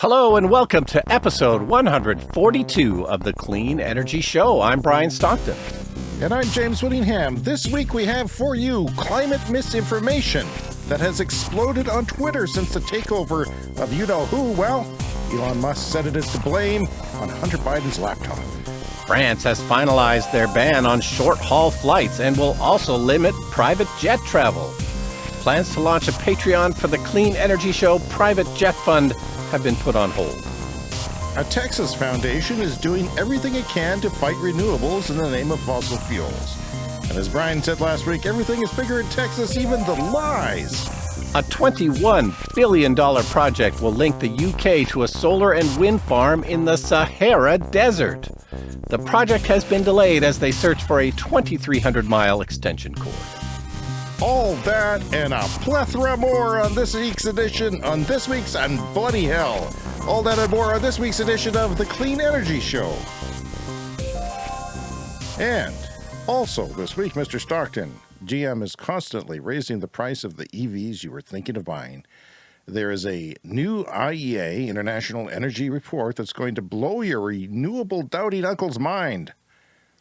Hello and welcome to episode 142 of the Clean Energy Show. I'm Brian Stockton. And I'm James Whittingham. This week we have for you climate misinformation that has exploded on Twitter since the takeover of you know who. Well, Elon Musk said it is to blame on Hunter Biden's laptop. France has finalized their ban on short haul flights and will also limit private jet travel. Plans to launch a Patreon for the Clean Energy Show private jet fund have been put on hold. A Texas foundation is doing everything it can to fight renewables in the name of fossil fuels. And as Brian said last week, everything is bigger in Texas, even the lies. A $21 billion project will link the UK to a solar and wind farm in the Sahara Desert. The project has been delayed as they search for a 2,300 mile extension cord. All that and a plethora more on this week's edition, on this week's and bloody hell. All that and more on this week's edition of the Clean Energy Show. And also this week, Mr. Stockton, GM is constantly raising the price of the EVs you were thinking of buying. There is a new IEA, International Energy Report, that's going to blow your renewable doubting uncle's mind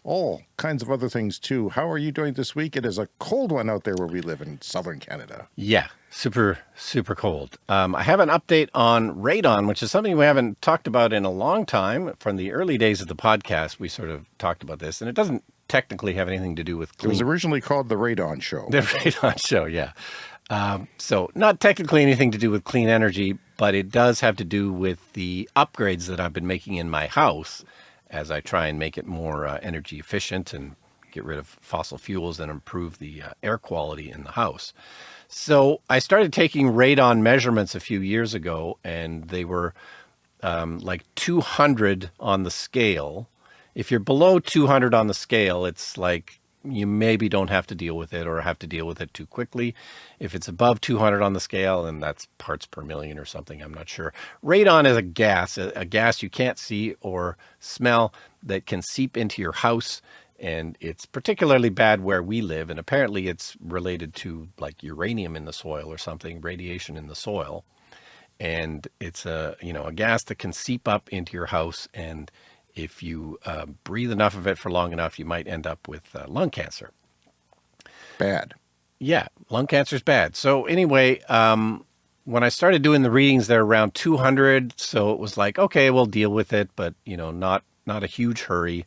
all kinds of other things too. How are you doing this week? It is a cold one out there where we live in southern Canada. Yeah, super, super cold. Um, I have an update on radon, which is something we haven't talked about in a long time. From the early days of the podcast, we sort of talked about this, and it doesn't technically have anything to do with clean. It was originally called the Radon Show. The Radon Show, yeah. Um, so not technically anything to do with clean energy, but it does have to do with the upgrades that I've been making in my house as I try and make it more uh, energy efficient and get rid of fossil fuels and improve the uh, air quality in the house. So I started taking radon measurements a few years ago and they were um, like 200 on the scale. If you're below 200 on the scale, it's like you maybe don't have to deal with it or have to deal with it too quickly. If it's above 200 on the scale, and that's parts per million or something, I'm not sure. Radon is a gas, a, gas you can't see or smell that can seep into your house. And it's particularly bad where we live. And apparently it's related to like uranium in the soil or something, radiation in the soil. And it's a, you know, a gas that can seep up into your house and if you uh, breathe enough of it for long enough, you might end up with uh, lung cancer. Bad. Yeah, lung cancer is bad. So anyway, um, when I started doing the readings, they're around 200. So it was like, okay, we'll deal with it, but you know, not, not a huge hurry.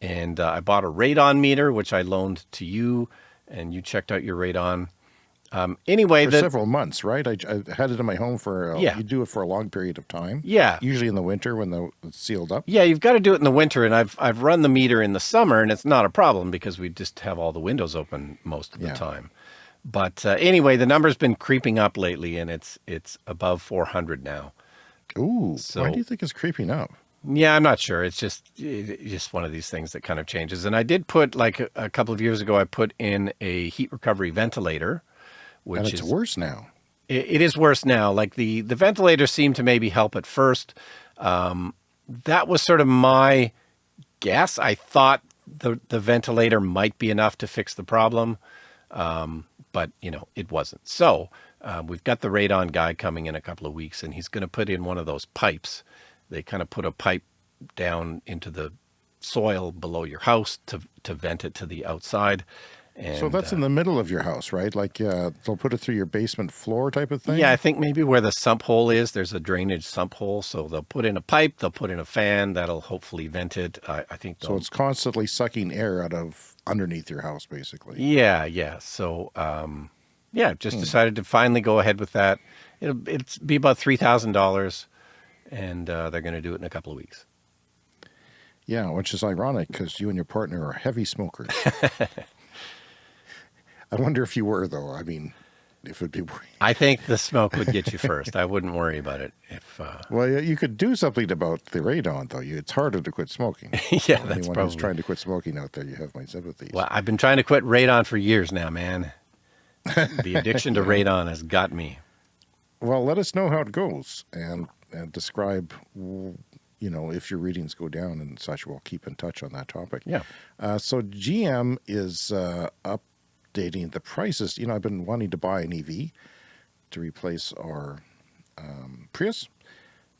And uh, I bought a radon meter, which I loaned to you and you checked out your radon. Um, anyway, for the, several months, right? I, I, had it in my home for, uh, yeah. you do it for a long period of time. Yeah. Usually in the winter when the, it's sealed up. Yeah. You've got to do it in the winter. And I've, I've run the meter in the summer and it's not a problem because we just have all the windows open most of the yeah. time. But uh, anyway, the number's been creeping up lately and it's, it's above 400 now. Ooh, so, why do you think it's creeping up? Yeah, I'm not sure. It's just it's just one of these things that kind of changes. And I did put like a, a couple of years ago, I put in a heat recovery ventilator which and it's is worse now. It, it is worse now. Like the, the ventilator seemed to maybe help at first. Um, that was sort of my guess. I thought the, the ventilator might be enough to fix the problem. Um, but you know, it wasn't. So uh, we've got the radon guy coming in a couple of weeks and he's going to put in one of those pipes. They kind of put a pipe down into the soil below your house to, to vent it to the outside. And, so that's uh, in the middle of your house, right? Like uh, they'll put it through your basement floor type of thing? Yeah, I think maybe where the sump hole is, there's a drainage sump hole. So they'll put in a pipe, they'll put in a fan, that'll hopefully vent it. I, I think So it's constantly sucking air out of underneath your house, basically. Yeah, yeah. So, um, yeah, just hmm. decided to finally go ahead with that. It'll it's be about $3,000 and uh, they're going to do it in a couple of weeks. Yeah, which is ironic because you and your partner are heavy smokers. I wonder if you were though. I mean, if it'd be. I think the smoke would get you first. I wouldn't worry about it if. Uh... Well, you could do something about the radon though. You, it's harder to quit smoking. yeah, that's Anyone probably. who's trying to quit smoking out there, you have my sympathies. Well, I've been trying to quit radon for years now, man. the addiction to radon has got me. Well, let us know how it goes and, and describe you know, if your readings go down and such, we'll keep in touch on that topic. Yeah. Uh, so GM is uh, up updating the prices. You know, I've been wanting to buy an EV to replace our um, Prius.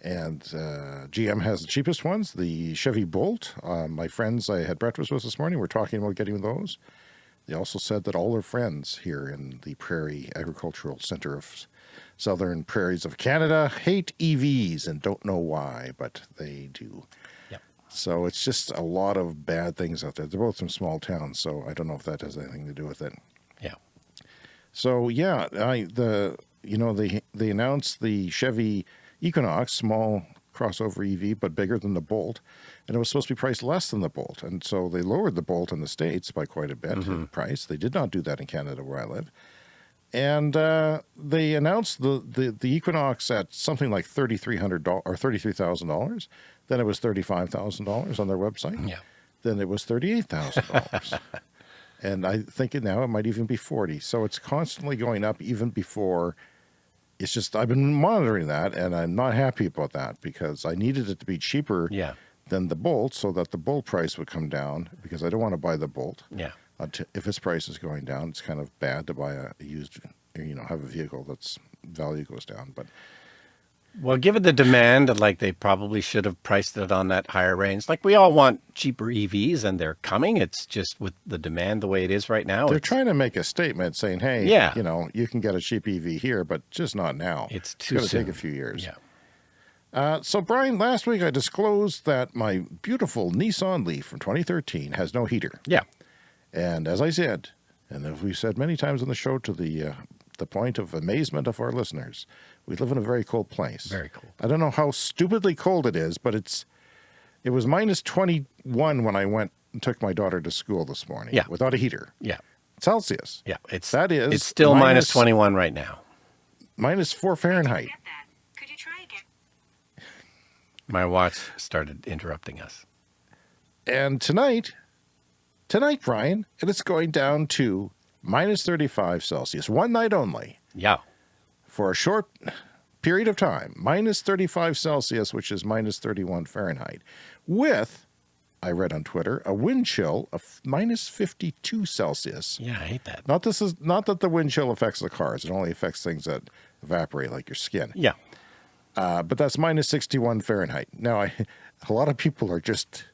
And uh, GM has the cheapest ones, the Chevy Bolt. Uh, my friends I had breakfast with this morning were talking about getting those. They also said that all their friends here in the Prairie Agricultural Center of Southern Prairies of Canada hate EVs and don't know why, but they do. So it's just a lot of bad things out there. They're both from small towns, so I don't know if that has anything to do with it. Yeah. So yeah, I the you know they they announced the Chevy Equinox, small crossover EV, but bigger than the Bolt, and it was supposed to be priced less than the Bolt, and so they lowered the Bolt in the states by quite a bit in price. They did not do that in Canada where I live, and uh, they announced the, the the Equinox at something like thirty three hundred dollars or thirty three thousand dollars. Then it was thirty five thousand dollars on their website. Yeah. Then it was thirty eight thousand dollars. And I think it now it might even be 40. So it's constantly going up even before it's just, I've been monitoring that and I'm not happy about that because I needed it to be cheaper Yeah. than the Bolt so that the Bolt price would come down because I don't want to buy the Bolt. Yeah. If its price is going down, it's kind of bad to buy a used, you know, have a vehicle that's value goes down. But Well, given the demand, like they probably should have priced it on that higher range. Like we all want cheaper EVs and they're coming. It's just with the demand the way it is right now. they're trying to make a statement saying, hey, Yeah. you know, you can get a cheap EV here, but just not now. It's too It's going to take a few years. Yeah. Uh, so, Brian, last week I disclosed that my beautiful Nissan Leaf from 2013 has no heater. Yeah. And as I said, and as we've said many times on the show to the, uh, the point of amazement of our listeners, we live in a very cold place. Very cold. I don't know how stupidly cold it is, but it's it was minus 21 when I went and took my daughter to school this morning Yeah. without a heater. Yeah. Celsius. Yeah. It's That is it's still minus minus- 21 right now. Minus 4 Fahrenheit. Get that. Could you try again? My watch started interrupting us. And tonight, tonight, Brian, it is going down to minus 35 Celsius, one night only, Yeah. For a short period of time, minus 35 Celsius, which is minus 31 Fahrenheit, with, I read on Twitter, a wind chill of minus 52 Celsius. Yeah. I hate that. Not this is not that the wind chill affects the cars; it only affects things that evaporate, like your skin. Yeah. Uh, but that's minus 61 Fahrenheit. Now, I, a lot of people are just,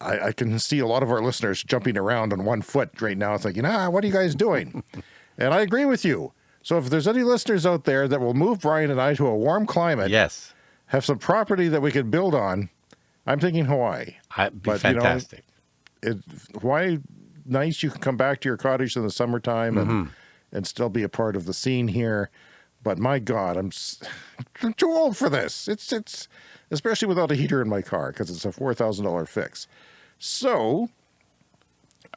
I, I can see a lot of our listeners jumping around on one foot right now, thinking, ah, what are you guys doing? and I agree with you. So if there's any listeners out there that will move Brian and I to a warm climate, Yes. have some property that we could build on, I'm thinking Hawaii. I'd be But, you know, fantastic. It, Hawaii, nice. You can come back to your cottage in the summertime and, and still be a part of the scene here. But my God, I'm, I'm too old for this. It's it's especially without a heater in my car because it's a four thousand dollar fix. So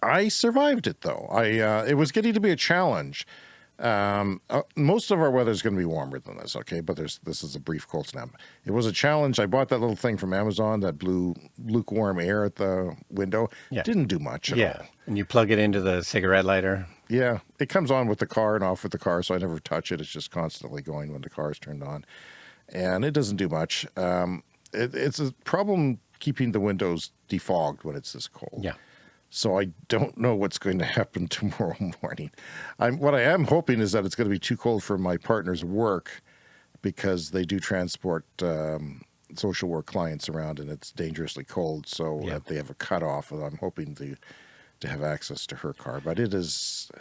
I survived it though. I uh, it was getting to be a challenge. Um, uh, most of our weather is going to be warmer than this, okay? But there's this is a brief cold snap. It was a challenge. I bought that little thing from Amazon that blew lukewarm air at the window. Yeah. Didn't do much yeah. all. And you plug it into the cigarette lighter. Yeah, it comes on with the car and off with the car, so I never touch it. It's just constantly going when the car is turned on, and it doesn't do much. Um, it, it's a problem keeping the windows defogged when it's this cold. Yeah. So I don't know what's going to happen tomorrow morning. I'm what I am hoping is that it's going to be too cold for my partner's work because they do transport um, social work clients around and it's dangerously cold. So Yeah. they have a cutoff. And I'm hoping to to have access to her car, but it is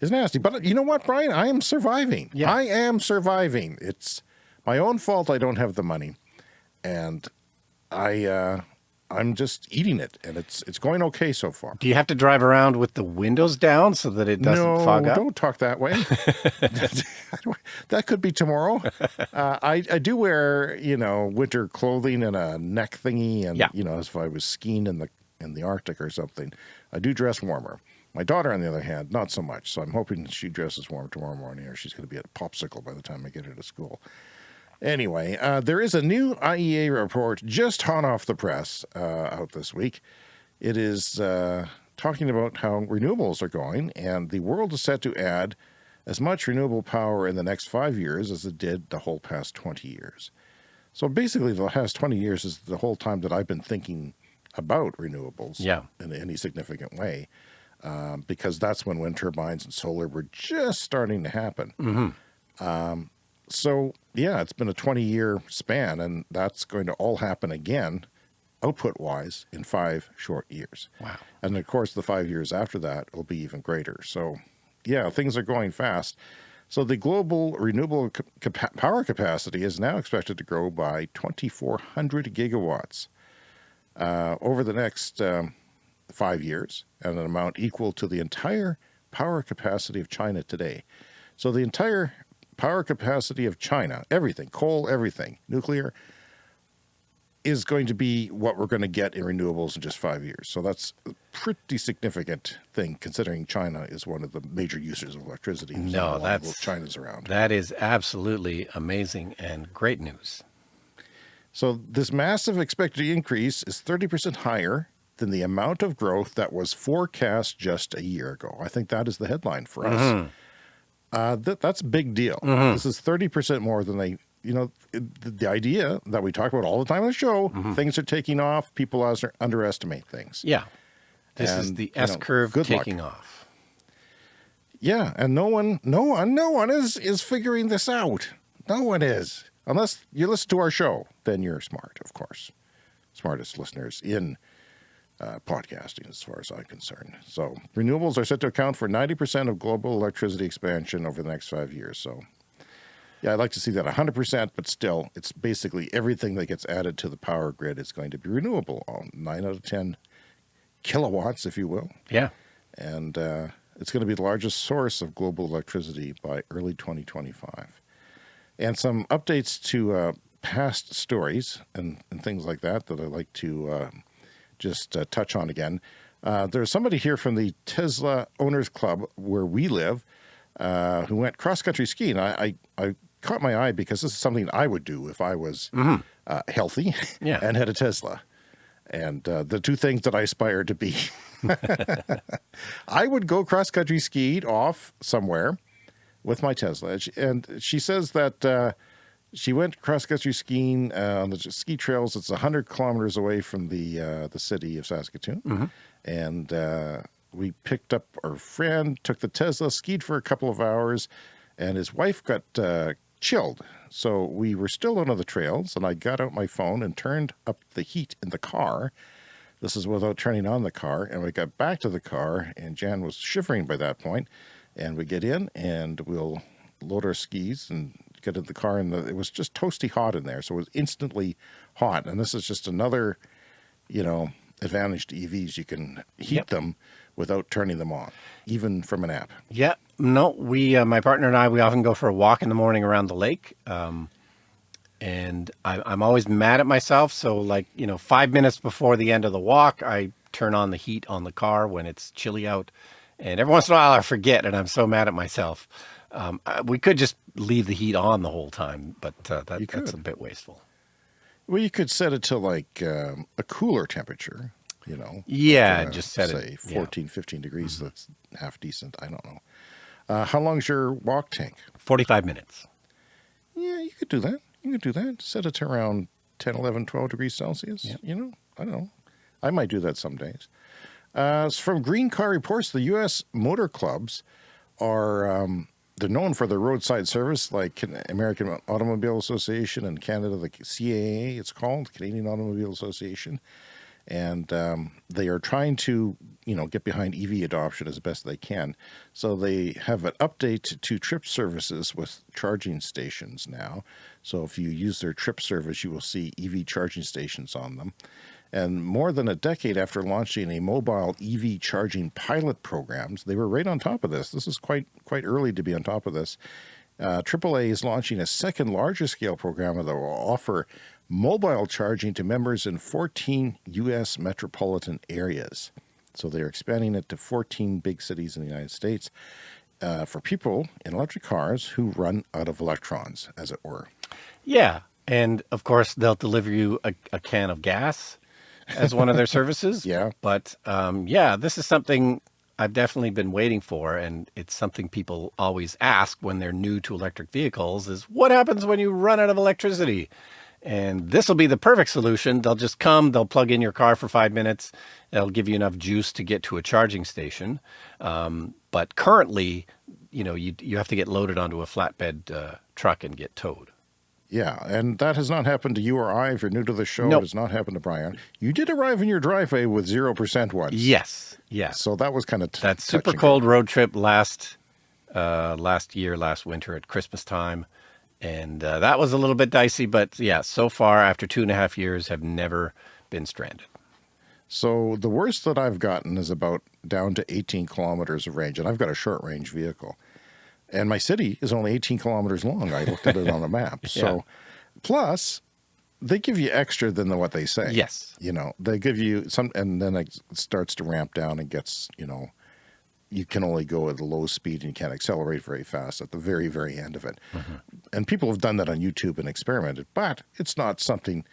is nasty. But you know what, Brian? I am surviving. Yeah. I am surviving. It's my own fault. I don't have the money, and I uh, I'm just eating it, and it's it's going okay so far. Do you have to drive around with the windows down so that it doesn't no, fog up? don't talk that way. that could be tomorrow. Uh, I, I do wear, you know, winter clothing and a neck thingy, and Yeah. you know, as if I was skiing in the in the Arctic or something. I do dress warmer. My daughter, on the other hand, not so much. So I'm hoping she dresses warm tomorrow morning, or she's going to be at popsicle by the time I get her to school. Anyway, uh, there is a new IEA report just hot off the press uh, out this week. It is uh, talking about how renewables are going, and the world is set to add as much renewable power in the next five years as it did the whole past 20 years. So basically, the last 20 years is the whole time that I've been thinking about renewables Yeah. in any significant way, um, because that's when wind turbines and solar were just starting to happen. Mm-hmm. Um, so yeah, it's been a 20 year span and that's going to all happen again output wise in five short years. Wow. And of course the five years after that will be even greater. So yeah, things are going fast. So the global renewable power capacity is now expected to grow by 2,400 gigawatts uh, over the next um, five years at an amount equal to the entire power capacity of China today. So the entire power capacity of China, everything, coal, everything, nuclear, is going to be what we're going to get in renewables in just five years. So that's a pretty significant thing considering China is one of the major users of electricity. no, that's China's around. That is absolutely amazing and great news. So this massive expected increase is 30% higher than the amount of growth that was forecast just a year ago. I think that is the headline for us. Mm -hmm. Uh, that, that's a big deal. Mm -hmm. This is 30% more than they you know, the, the, idea that we talk about all the time on the show, mm -hmm. things are taking off, people underestimate things. Yeah. This and, is the S curve know, taking luck. off. Yeah, and no one, no one, no one is is figuring this out. No one is, unless you listen to our show. Then you're smart, of course, smartest listeners in uh, podcasting, as far as I'm concerned. So renewables are set to account for 90% of global electricity expansion over the next five years. So yeah, I'd like to see that 100%, but still, it's basically everything that gets added to the power grid is going to be renewable. All 9 out of 10 kilowatts, if you will. Yeah. And uh, it's going to be the largest source of global electricity by early 2025. And some updates to uh, past stories and, and things like that that I'd like to uh, just uh, touch on again. Uh, there's somebody here from the Tesla Owners Club where we live uh, who went cross-country skiing. I, I, I caught my eye because this is something I would do if I was mm -hmm. uh, healthy yeah. and had a Tesla. And uh, the two things that I aspire to be, I would go cross country skied off somewhere with my Tesla. And she says that uh, she went cross country skiing uh, on the ski trails. It's 100 kilometers away from the uh, the city of Saskatoon. Mm -hmm. And uh, we picked up our friend, took the Tesla, skied for a couple of hours, and his wife got uh, chilled. So we were still on the trails and I got out my phone and turned up the heat in the car. This is without turning on the car. And we got back to the car and Jan was shivering by that point. And we get in and we'll load our skis and get in the car and the, it was just toasty hot in there. So it was instantly hot. And this is just another, you know, advantage to EVs. You can heat yep. them without turning them on, even from an app. Yeah, no, we, uh, my partner and I, we often go for a walk in the morning around the lake. Um, and I, I'm always mad at myself. So like, you know, five minutes before the end of the walk, I turn on the heat on the car when it's chilly out. And every once in a while I forget and I'm so mad at myself. Um, we could just leave the heat on the whole time, but uh, that, that's a bit wasteful. Well, you could set it to like um, a cooler temperature you know. Yeah, just set say it. 14, yeah. 15 degrees. Mm -hmm. That's half decent. I don't know. Uh, how long's your walk tank? 45 minutes. Yeah, you could do that. You could do that. Set it to around 10, 11, 12 degrees Celsius. Yep. You know, I don't know. I might do that some days. Uh, from Green Car Reports, the U.S. motor clubs are um, they're known for their roadside service, like American Automobile Association and Canada, the CAA, it's called Canadian Automobile Association and um, they are trying to you know get behind EV adoption as best they can. So they have an update to trip services with charging stations now. So if you use their trip service, you will see EV charging stations on them. And more than a decade after launching a mobile EV charging pilot programs, they were right on top of this. This is quite quite early to be on top of this. Uh, AAA is launching a second larger scale program that will offer mobile charging to members in 14 U.S. metropolitan areas. So they're expanding it to 14 big cities in the United States uh, for people in electric cars who run out of electrons, as it were. Yeah. And of course, they'll deliver you a, a can of gas as one of their services. yeah. But um, yeah, this is something I've definitely been waiting for. And it's something people always ask when they're new to electric vehicles is what happens when you run out of electricity? And this will be the perfect solution. They'll just come, they'll plug in your car for five minutes. It'll give you enough juice to get to a charging station. Um, but currently, you know, you, you have to get loaded onto a flatbed uh, truck and get towed. Yeah, and that has not happened to you or I. If you're new to the show, Nope. it has not happened to Brian. You did arrive in your driveway with 0% once. Yes, yes. So that was kind of that super cold road trip last uh, last year, last winter at Christmas time, and uh, that was a little bit dicey. But yeah, so far after two and a half years, have never been stranded. So the worst that I've gotten is about down to 18 kilometers of range, and I've got a short range vehicle. And my city is only 18 kilometers long. I looked at it on the map. So, plus, they give you extra than the, what they say. Yes. You know, they give you some, and then it starts to ramp down and gets, you know, you can only go at a low speed and you can't accelerate very fast at the very, very end of it. Mm-hmm. And people have done that on YouTube and experimented, but it's not something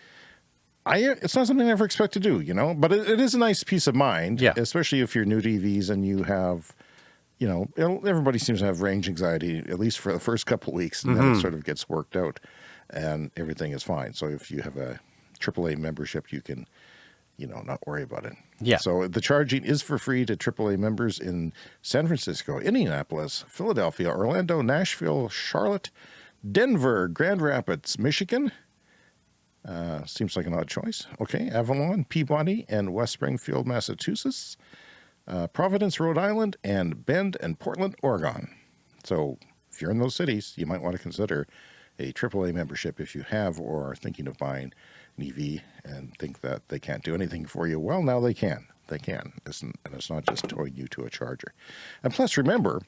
I, it's not something I ever expect to do, you know, but it, it is a nice peace of mind, Yeah. especially if you're new to EVs and you have, you know, everybody seems to have range anxiety, at least for the first couple of weeks, and then it sort of gets worked out and everything is fine. So if you have a AAA membership, you can, you know, not worry about it. Yeah. So the charging is for free to AAA members in San Francisco, Indianapolis, Philadelphia, Orlando, Nashville, Charlotte, Denver, Grand Rapids, Michigan, uh, seems like an odd choice. Okay. Avalon, Peabody, and West Springfield, Massachusetts, uh, Providence, Rhode Island, and Bend and Portland, Oregon. So if you're in those cities, you might want to consider a AAA membership if you have or are thinking of buying an EV and think that they can't do anything for you. Well, now they can. They can. It's, and it's not just towing you to a charger. And plus, remember,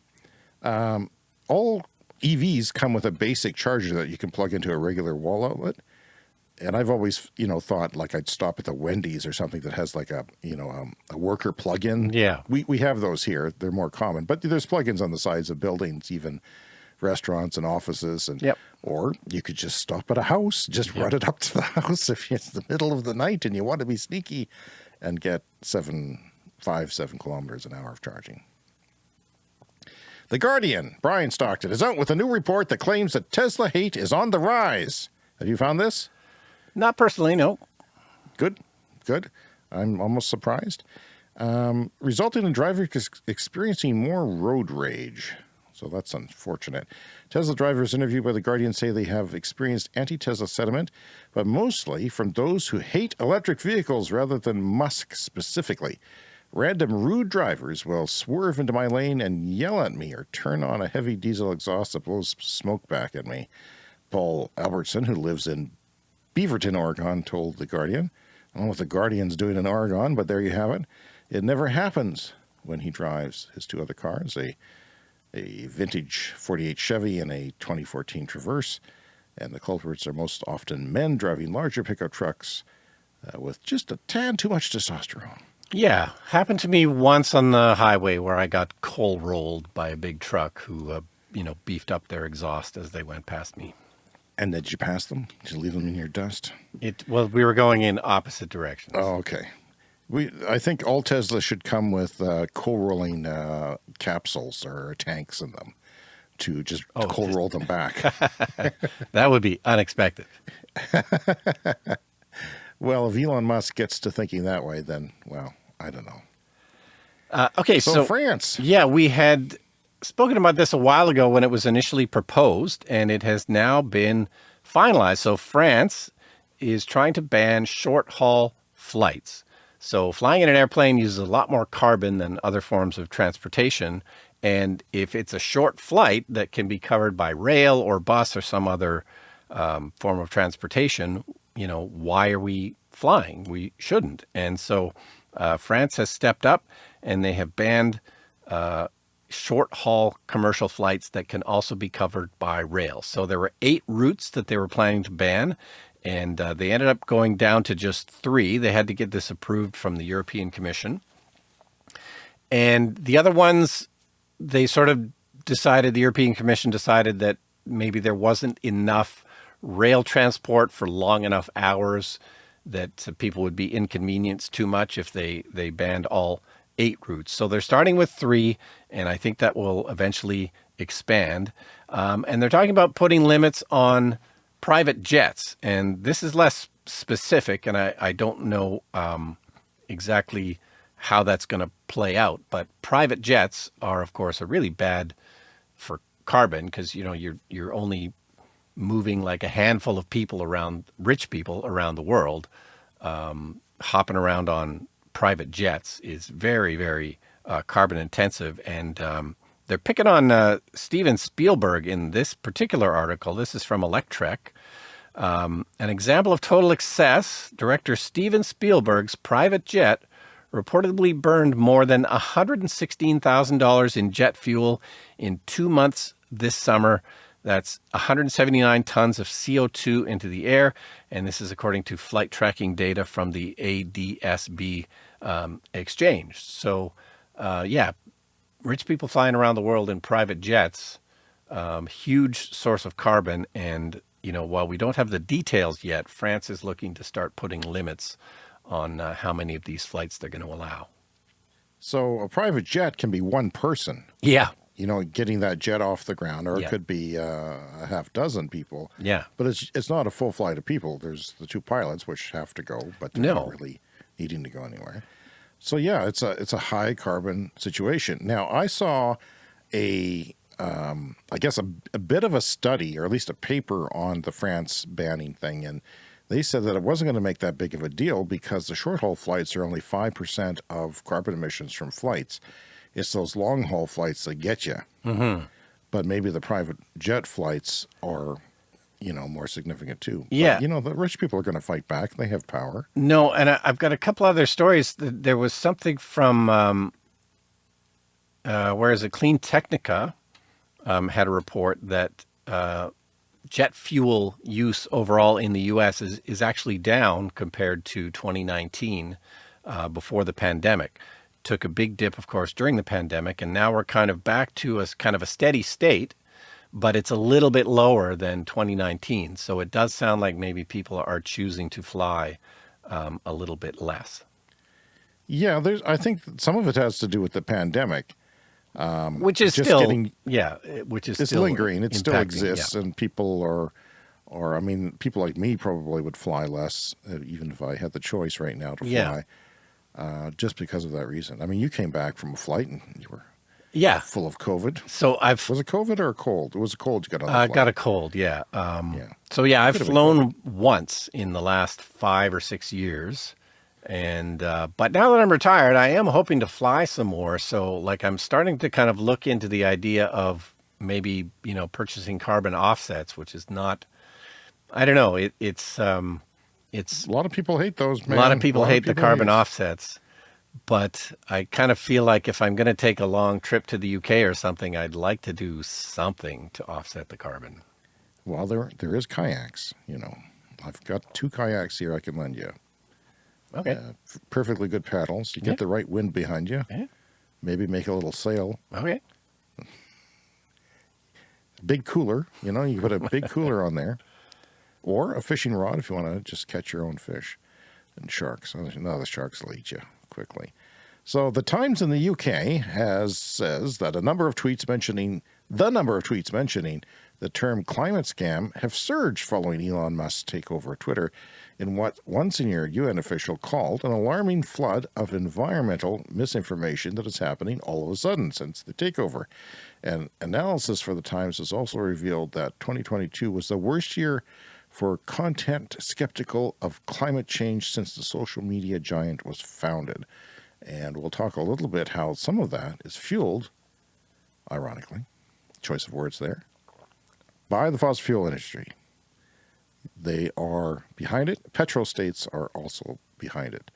um, all EVs come with a basic charger that you can plug into a regular wall outlet and I've always, you know, thought like I'd stop at the Wendy's or something that has like a, you know, um, a worker plug-in. Yeah. We we have those here. They're more common, but there's plugins on the sides of buildings, even restaurants and offices, and Yep. or you could just stop at a house, just run it up to the house if it's the middle of the night and you want to be sneaky, and get seven, five, seven kilometers an hour of charging. The Guardian, Brian Stockton, is out with a new report that claims that Tesla hate is on the rise. Have you found this? Not personally, no. Good, good. I'm almost surprised. Um, resulting in drivers experiencing more road rage. So that's unfortunate. Tesla drivers interviewed by The Guardian say they have experienced anti Tesla sentiment, but mostly from those who hate electric vehicles rather than Musk specifically. Random rude drivers will swerve into my lane and yell at me or turn on a heavy diesel exhaust that blows smoke back at me. Paul Albertson, who lives in Beaverton, Oregon, told The Guardian. I don't know what The Guardian's doing in Oregon, but there you have it. It never happens when he drives his two other cars, a, a vintage 48 Chevy and a 2014 Traverse. And the culprits are most often men driving larger pickup trucks uh, with just a tad too much testosterone. Yeah, happened to me once on the highway where I got coal rolled by a big truck who, uh, you know, beefed up their exhaust as they went past me. And did you pass them? Did you leave them in your dust? It well, we were going in opposite directions. Oh, okay. We, I think all Tesla should come with uh, coal rolling uh, capsules or tanks in them to just Oh, coal just- roll them back. That would be unexpected. well, if Elon Musk gets to thinking that way, then, well, I don't know. Uh, okay, So, so, France, yeah, we had spoken about this a while ago when it was initially proposed, and it has now been finalized. So France is trying to ban short haul flights. So flying in an airplane uses a lot more carbon than other forms of transportation. And if it's a short flight that can be covered by rail or bus or some other um, form of transportation, you know, why are we flying? We shouldn't. And so uh, France has stepped up and they have banned uh, short haul commercial flights that can also be covered by rail. So there were eight routes that they were planning to ban, and uh, they ended up going down to just three. They had to get this approved from the European Commission. And the other ones, they sort of decided, the European Commission decided that maybe there wasn't enough rail transport for long enough hours that uh, people would be inconvenienced too much if they, they banned all eight routes. So they're starting with three, and I think that will eventually expand. Um, and they're talking about putting limits on private jets. And this is less specific, and I, I don't know um, exactly how that's going to play out. But private jets are, of course, a really bad for carbon because you know you're you're only moving like a handful of people around, rich people around the world, um, hopping around on private jets is very, very uh, carbon intensive. And um, they're picking on uh, Steven Spielberg in this particular article. This is from Electrek. Um, an example of total excess, director Steven Spielberg's private jet reportedly burned more than $116,000 in jet fuel in two months this summer that's 179 tons of CO2 into the air. And this is according to flight tracking data from the ADSB um, exchange. So, uh, yeah, rich people flying around the world in private jets, um, huge source of carbon. And, you know, while we don't have the details yet, France is looking to start putting limits on uh, how many of these flights they're going to allow. So a private jet can be one person. Yeah you know, getting that jet off the ground, or yeah. it could be uh, a half dozen people. Yeah. But it's it's not a full flight of people. There's the two pilots which have to go, but they're no. not really needing to go anywhere. So yeah, it's a it's a high carbon situation. Now I saw a um, I guess a, a bit of a study, or at least a paper on the France banning thing, and they said that it wasn't going to make that big of a deal because the short haul flights are only five percent of carbon emissions from flights. It's those long haul flights that get you. Mm -hmm. But maybe the private jet flights are, you know, more significant too. Yeah. But, you know, the rich people are going to fight back. They have power. No, and I, have got a couple other stories. There was something from, um, uh, where is it? Clean Technica um, had a report that uh, jet fuel use overall in the U.S. is, is actually down compared to 2019 uh, before the pandemic took a big dip, of course, during the pandemic, and now we're kind of back to a kind of a steady state, but it's a little bit lower than 2019. So it does sound like maybe people are choosing to fly um, a little bit less. Yeah, there's. I think some of it has to do with the pandemic, um, which is still getting, yeah, which is it's still lingering. It still exists, yeah. and people are, or I mean, people like me probably would fly less, uh, even if I had the choice right now to fly. Yeah uh, just because of that reason. I mean, you came back from a flight and you were yeah full of COVID. So I've was it COVID or a cold? It was a cold. You got on. I got a cold. Yeah. Um, yeah. So yeah, I've flown once in the last five or six years, and uh, but now that I'm retired, I am hoping to fly some more. So like I'm starting to kind of look into the idea of maybe you know purchasing carbon offsets, which is not. I don't know. It, it's um, it's a lot of people hate those. Man. A lot of people hate of people the carbon hate. offsets, but I kind of feel like if I'm going to take a long trip to the UK or something, I'd like to do something to offset the carbon. Well, there there is kayaks. You know, I've got two kayaks here I can lend you. Okay. Uh, perfectly good paddles. You get yeah. the right wind behind you. Yeah. Maybe make a little sail. Okay. Big cooler. You know, you put a big cooler on there or a fishing rod if you want to just catch your own fish and sharks. Oh, no, the sharks will eat you quickly. So the Times in the UK has says that a number of tweets mentioning the number of tweets mentioning the term climate scam have surged following Elon Musk's takeover of Twitter in what one senior UN official called an alarming flood of environmental misinformation that is happening all of a sudden since the takeover. And analysis for the Times has also revealed that 2022 was the worst year for content skeptical of climate change since the social media giant was founded. And we'll talk a little bit how some of that is fueled, ironically, choice of words there, by the fossil fuel industry. They are behind it. Petro states are also behind it.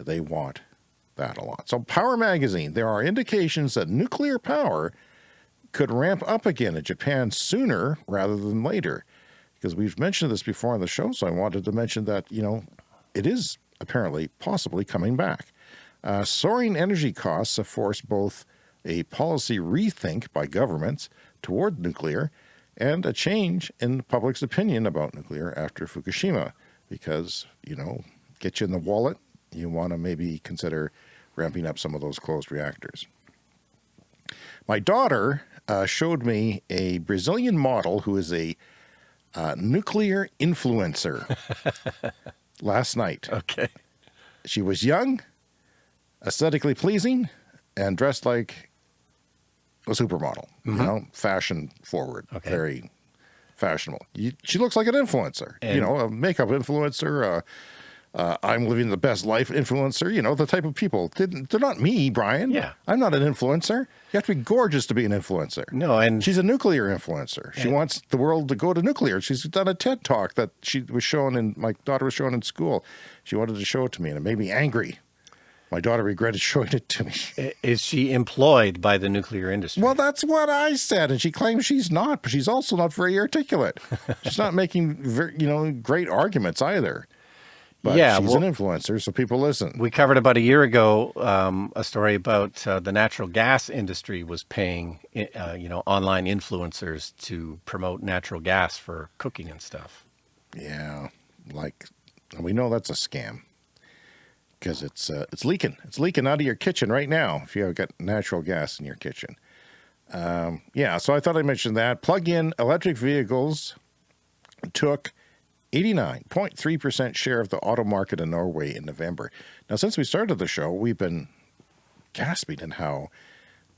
They want that a lot. So Power Magazine, there are indications that nuclear power could ramp up again in Japan sooner rather than later because we've mentioned this before on the show, so I wanted to mention that, you know, it is apparently possibly coming back. Uh, soaring energy costs have forced both a policy rethink by governments toward nuclear and a change in the public's opinion about nuclear after Fukushima because, you know, get you in the wallet, you want to maybe consider ramping up some of those closed reactors. My daughter uh, showed me a Brazilian model who is a uh, nuclear influencer last night. Okay. She was young, aesthetically pleasing, and dressed like a supermodel, you know, fashion forward, Okay. very fashionable. You, she looks like an influencer, you know, a makeup influencer, uh, uh, I'm living the best life influencer, you know, the type of people. They're, they're not me, Brian. Yeah. I'm not an influencer. You have to be gorgeous to be an influencer. No, and She's a nuclear influencer. She wants the world to go to nuclear. She's done a TED talk that she was shown in, my daughter was shown in school. She wanted to show it to me and it made me angry. My daughter regretted showing it to me. is she employed by the nuclear industry? Well, that's what I said, and she claims she's not, but she's also not very articulate. she's not making, very, you know, great arguments either. But Yeah, she's well- an influencer, so people listen. we covered about a year ago um, a story about uh, the natural gas industry was paying, uh, you know, online influencers to promote natural gas for cooking and stuff. Yeah, like we know that's a scam because it's uh, it's leaking. It's leaking out of your kitchen right now if you have got natural gas in your kitchen. Um, yeah, so I thought I mentioned that. Plug-in electric vehicles took 89.3% share of the auto market in Norway in November. Now, since we started the show, we've been gasping in how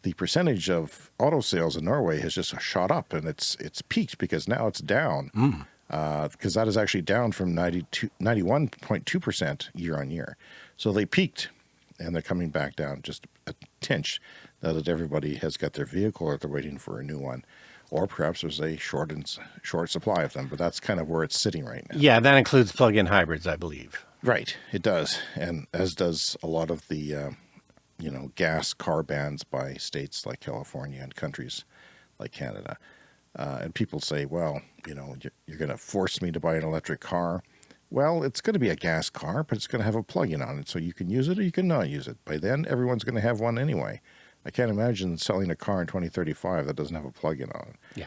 the percentage of auto sales in Norway has just shot up and it's it's peaked because now it's down. Hmm. Uh, because that is actually down from 91.2% year on year. So they peaked and they're coming back down just a tinch now that everybody has got their vehicle or they're waiting for a new one. Or perhaps there's a short, and, short supply of them, but that's kind of where it's sitting right now. Yeah, that includes plug-in hybrids, I believe. Right, it does, and as does a lot of the, uh, you know, gas car bans by states like California and countries like Canada. Uh, and people say, well, you know, you're, you're going to force me to buy an electric car. Well, it's going to be a gas car, but it's going to have a plug-in on it, so you can use it or you can not use it. By then, everyone's going to have one anyway. I can't imagine selling a car in 2035 that doesn't have a plug-in on it. Yeah.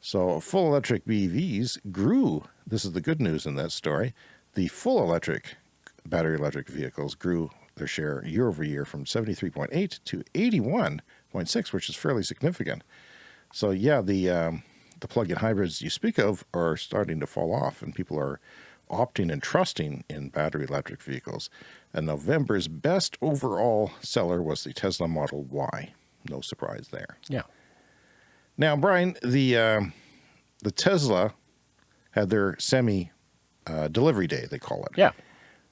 So full electric BEVs grew. This is the good news in that story. The full electric battery electric vehicles grew their share year over year from 73.8 to 81.6, which is fairly significant. So yeah, the um, the plug-in hybrids you speak of are starting to fall off, and people are opting and trusting in battery electric vehicles. And November's best overall seller was the Tesla Model Y. No surprise there. Yeah. Now, Brian, the um, the Tesla had their semi uh, delivery day, they call it. Yeah.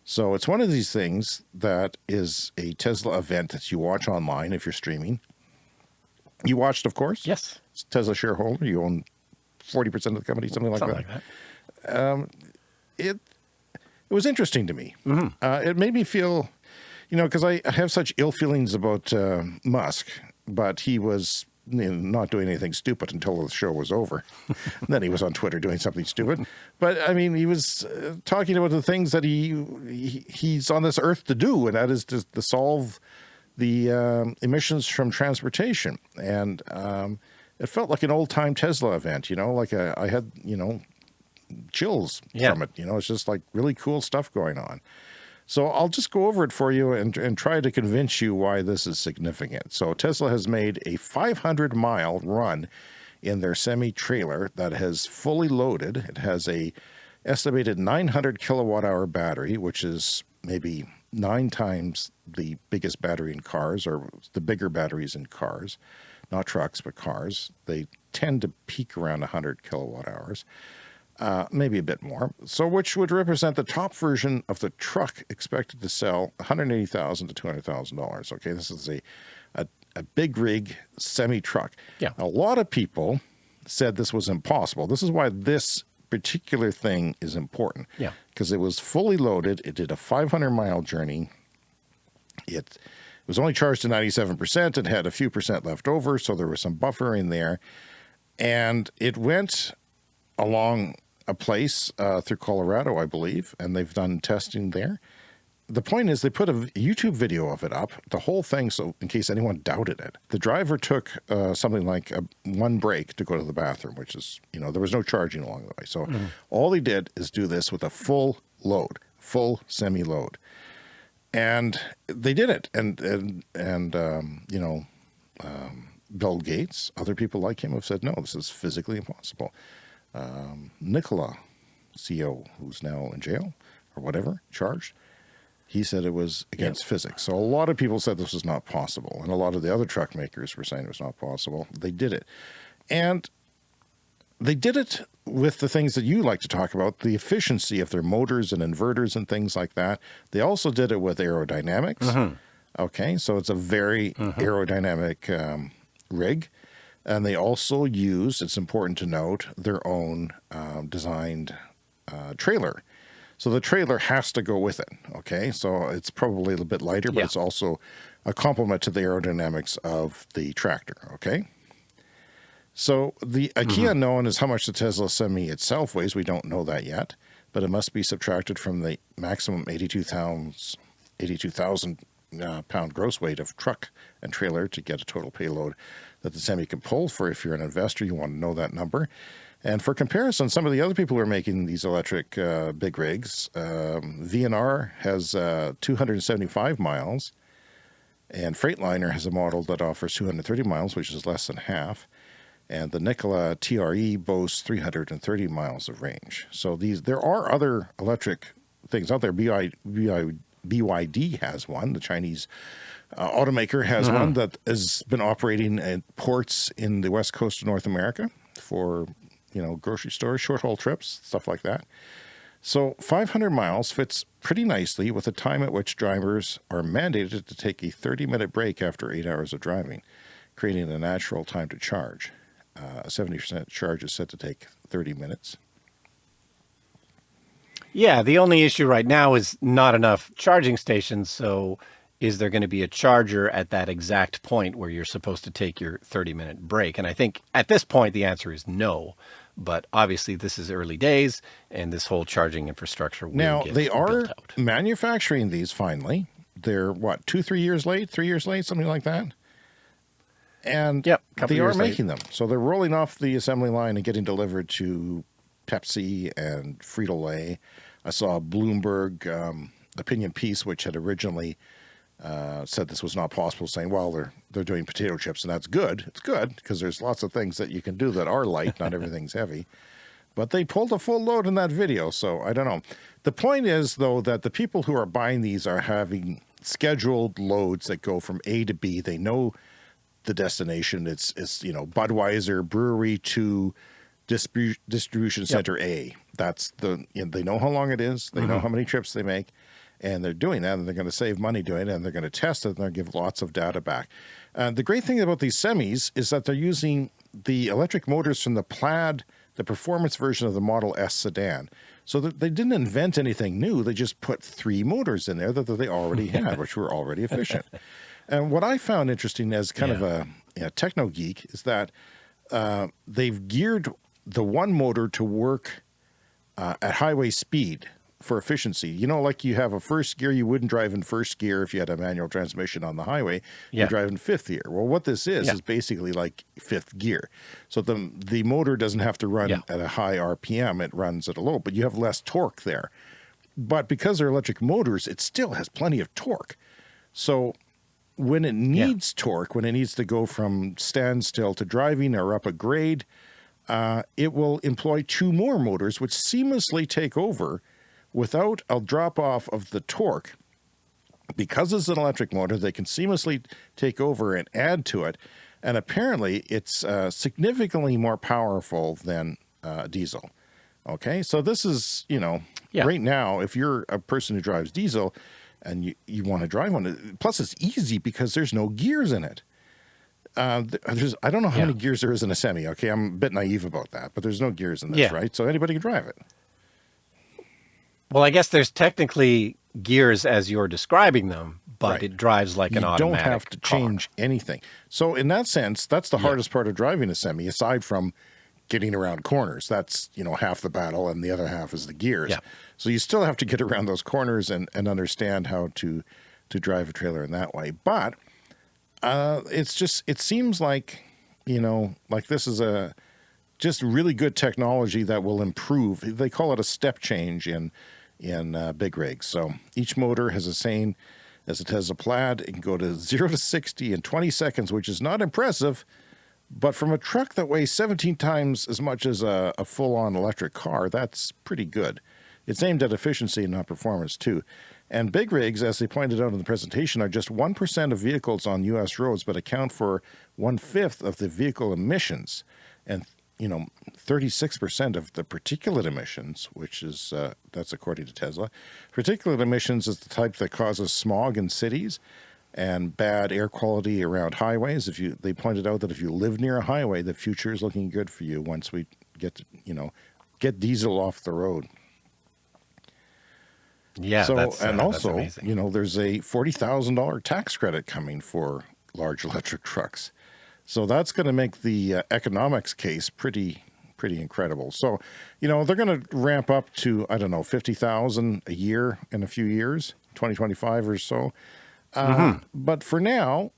So it's one of these things that is a Tesla event that you watch online if you're streaming. You watched, of course. Yes. Tesla shareholder. You own forty percent of the company, something like Something that. like that. It it was interesting to me. Mm-hmm. Uh, it made me feel, you know, because I, I have such ill feelings about uh, Musk, but he was you know, not doing anything stupid until the show was over. then he was on Twitter doing something stupid. But I mean, he was uh, talking about the things that he, he he's on this earth to do, and that is to, to solve the um, emissions from transportation. And um, it felt like an old time Tesla event. You know, like a, I had you know chills Yeah. from it. You know, it's just like really cool stuff going on. So I'll just go over it for you and, and try to convince you why this is significant. So Tesla has made a 500 mile run in their semi trailer that has fully loaded. It has a estimated 900 kilowatt hour battery, which is maybe nine times the biggest battery in cars or the bigger batteries in cars, not trucks, but cars. They tend to peak around 100 kilowatt hours uh, maybe a bit more. So, which would represent the top version of the truck expected to sell $180,000 to two hundred thousand dollars. Okay, this is a, a a big rig semi truck. Yeah. a lot of people said this was impossible. This is why this particular thing is important. Yeah. because it was fully loaded. It did a five hundred mile journey. It was only charged to 97% It had a few percent left over, so there was some buffer in there. And it went along a place uh, through Colorado, I believe, and they've done testing there. The point is, they put a YouTube video of it up, the whole thing, so in case anyone doubted it. The driver took uh, something like a, one break to go to the bathroom, which is, you know, there was no charging along the way. So all he did is do this with a full load, full semi load. And they did it. And, and, and um, you know, um, Bill Gates, other people like him have said, no, this is physically impossible. Um, Nikola, CEO, who's now in jail or whatever, charged, He said it was against yep. physics. So a lot of people said this was not possible. And a lot of the other truck makers were saying it was not possible. They did it. And they did it with the things that you like to talk about, the efficiency of their motors and inverters and things like that. They also did it with aerodynamics. Mm -hmm. Okay, so it's a very mm -hmm. aerodynamic um, rig. And they also use, it's important to note, their own um, designed uh, trailer. So the trailer has to go with it. Okay, so it's probably a little bit lighter, but yeah. it's also a complement to the aerodynamics of the tractor. Okay. So the a key mm -hmm. unknown is how much the Tesla Semi itself weighs. We don't know that yet, but it must be subtracted from the maximum 82,000 82, uh, pound gross weight of truck and trailer to get a total payload that the Semi can pull. For if you're an investor, you want to know that number. And for comparison, some of the other people who are making these electric uh, big rigs, um, VNR has uh, 275 miles, and Freightliner has a model that offers 230 miles, which is less than half and the Nikola TRE boasts 330 miles of range. So these there are other electric things out there. BI, BI, BYD has one. The Chinese uh, automaker has mm -hmm. one that has been operating at ports in the west coast of North America for you know grocery stores, short haul trips, stuff like that. So 500 miles fits pretty nicely with the time at which drivers are mandated to take a 30 minute break after eight hours of driving, creating a natural time to charge. Uh, a 70% charge is set to take 30 minutes. Yeah, the only issue right now is not enough charging stations. So is there going to be a charger at that exact point where you're supposed to take your 30 minute break? And I think at this point, the answer is no. But obviously, this is early days, and this whole charging infrastructure will now they are manufacturing these finally. They're what two, three years late, three years late, something like that and yep, they are making late. them. So they're rolling off the assembly line and getting delivered to Pepsi and Frito-Lay. I saw a Bloomberg um, opinion piece, which had originally uh, said this was not possible, saying, well, they're, they're doing potato chips, and that's good. It's good because there's lots of things that you can do that are light, not everything's heavy. But they pulled a full load in that video, so I don't know. The point is, though, that the people who are buying these are having scheduled loads that go from A to B. They know the destination. It's, it's you know, Budweiser brewery to distribu distribution center yep. A. That's the, you know, they know how long it is. They mm -hmm. know mm-hmm. how many trips they make and they're doing that and they're going to save money doing it and they're going to test it and they'll give lots of data back. Uh, the great thing about these semis is that they're using the electric motors from the Plaid, the performance version of the Model S sedan. So that they didn't invent anything new. They just put three motors in there that, that they already had, which were already efficient. And what I found interesting as kind yeah. of a you know, techno geek is that uh, they've geared the one motor to work uh, at highway speed for efficiency. You know, like you have a first gear, you wouldn't drive in first gear if you had a manual transmission on the highway. Yeah. You drive in fifth gear. Well, what this is, yeah. is basically like fifth gear. So the, the motor doesn't have to run yeah. at a high RPM, it runs at a low, but you have less torque there. But because they're electric motors, it still has plenty of torque. So when it needs torque, when it needs to go from standstill to driving or up a grade, uh, it will employ two more motors, which seamlessly take over without a drop off of the torque. Because it's an electric motor, they can seamlessly take over and add to it. And apparently it's uh, significantly more powerful than uh, diesel. Okay, so this is, you know, yeah. right now, if you're a person who drives diesel, and you, you want to drive one. Plus, it's easy because there's no gears in it. Uh, there's, I don't know how yeah. many gears there is in a semi. Okay, I'm a bit naive about that, but there's no gears in this, yeah. right? So anybody can drive it. Well, I guess there's technically gears as you're describing them, but right. it drives like you an automatic. You don't have to car. change anything. So in that sense, that's the yeah. hardest part of driving a semi, aside from getting around corners. That's, you know, half the battle and the other half is the gears. Yeah. So you still have to get around those corners and, and understand how to, to drive a trailer in that way. But uh, it's just, it seems like, you know, like this is a just really good technology that will improve. They call it a step change in, in uh, big rigs. So each motor has a same as it has a Plaid. It can go to zero to 60 in 20 seconds, which is not impressive, but from a truck that weighs 17 times as much as a, a full-on electric car, that's pretty good. It's aimed at efficiency and not performance too. And big rigs, as they pointed out in the presentation, are just 1% of vehicles on U.S. roads, but account for one-fifth of the vehicle emissions. And, you know, 36% of the particulate emissions, which is, uh, that's according to Tesla. Particulate emissions is the type that causes smog in cities and bad air quality around highways. If you, they pointed out that if you live near a highway, the future is looking good for you once we get, to, you know, get diesel off the road. Yeah. So, that's, uh, and that's also, you know, there's a $40,000 tax credit coming for large electric trucks. So that's going to make the uh, economics case pretty, pretty incredible. So, you know, they're going to ramp up to, I don't know, 50,000 a year in a few years, 2025 or so. Uh, But for now,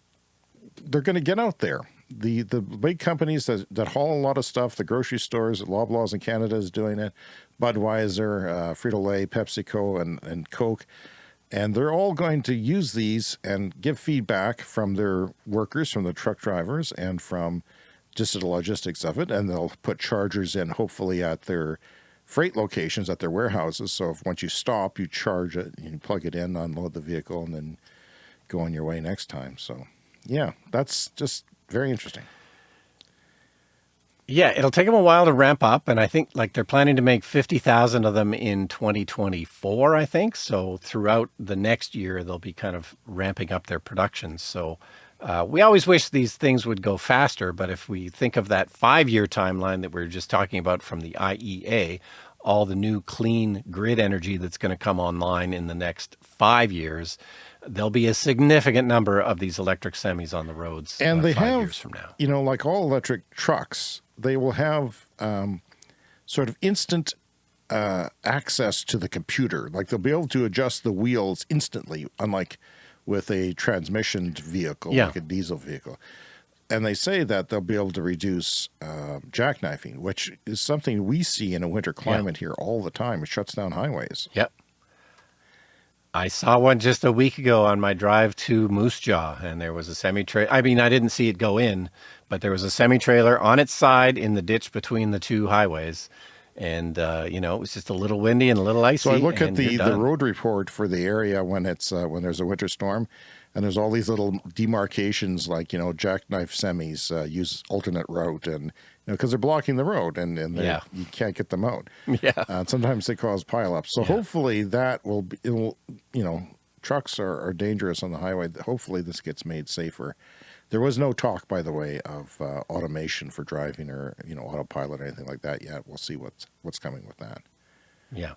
they're going to get out there. The the big companies that, that haul a lot of stuff, the grocery stores, Loblaws in Canada is doing it, Budweiser, uh, Frito-Lay, PepsiCo, and, and Coke. And they're all going to use these and give feedback from their workers, from the truck drivers, and from just the logistics of it. And they'll put chargers in, hopefully, at their freight locations, at their warehouses. So if once you stop, you charge it, you plug it in, unload the vehicle, and then go on your way next time. So, yeah, that's just very interesting. Yeah, it'll take them a while to ramp up, and I think like they're planning to make fifty thousand of them in 2024. I think so. Throughout the next year, they'll be kind of ramping up their production. So uh, we always wish these things would go faster, but if we think of that five-year timeline that we are just talking about from the IEA, all the new clean grid energy that's going to come online in the next five years, there'll be a significant number of these electric semis on the roads. and uh, they five have, years from now. you know, like all electric trucks, they will have um, sort of instant uh, access to the computer. Like they'll be able to adjust the wheels instantly, unlike with a transmission vehicle, Yeah. like a diesel vehicle. And they say that they'll be able to reduce uh, jackknifing, which is something we see in a winter climate here all the time. It shuts down highways. Yep. I saw one just a week ago on my drive to Moose Jaw, and there was a semi trailer. I mean, I didn't see it go in, but there was a semi trailer on its side in the ditch between the two highways. And, uh, you know, it was just a little windy and a little icy. So I look at the, the road report for the area when it's uh, when there's a winter storm, and there's all these little demarcations like you know jackknife semis uh, use alternate route, and because they're blocking the road and and Yeah. you can't get them out. Yeah. Uh, sometimes they cause pileups. So hopefully that will be, it will you know trucks are, are dangerous on the highway. Hopefully this gets made safer. There was no talk, by the way, of uh, automation for driving or you know autopilot or anything like that yet. We'll see what's what's coming with that. Yeah.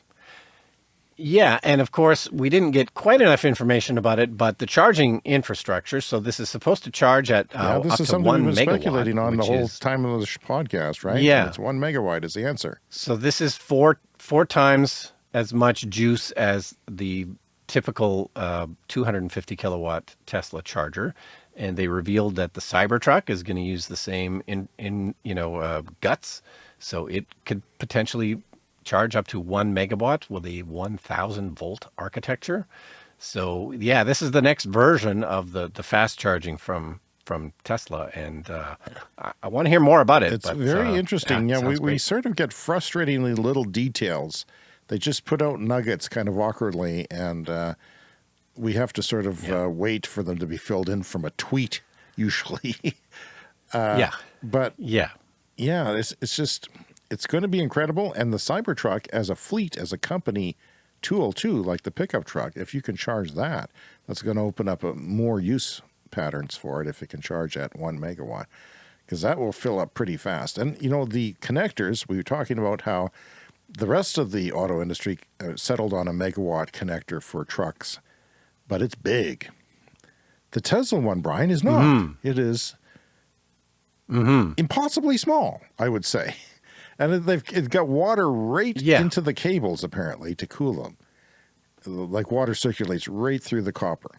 Yeah, and of course, we didn't get quite enough information about it, but the charging infrastructure. So this is supposed to charge at uh, Yeah, this is something one we've been megawatt, speculating on the whole is- time of the podcast, right? Yeah. it's one megawatt is the answer. So this is four four times as much juice as the typical uh, 250 kilowatt Tesla charger, and they revealed that the Cybertruck is going to use the same in in you know uh, guts, so it could potentially charge up to one megawatt with a 1,000 volt architecture. So yeah, this is the next version of the the fast charging from from Tesla, and uh, I, I want to hear more about it. It's but, very uh, interesting. yeah, Yeah, we, we sort of get frustratingly little details. They just put out nuggets kind of awkwardly, and uh, we have to sort of Yeah. uh, wait for them to be filled in from a tweet, usually. yeah, but yeah. yeah, it's it's just it's going to be incredible. And the Cybertruck as a fleet, as a company tool too, like the pickup truck, if you can charge that, that's going to open up a, more use patterns for it if it can charge at one megawatt, because that will fill up pretty fast. And you know the connectors we were talking about how the rest of the auto industry uh, settled on a megawatt connector for trucks, but it's big. The Tesla one, Brian, is not. Mm-hmm. It is impossibly small, I would say. And they've it's got water right Yeah. into the cables apparently to cool them. Like water circulates right through the copper.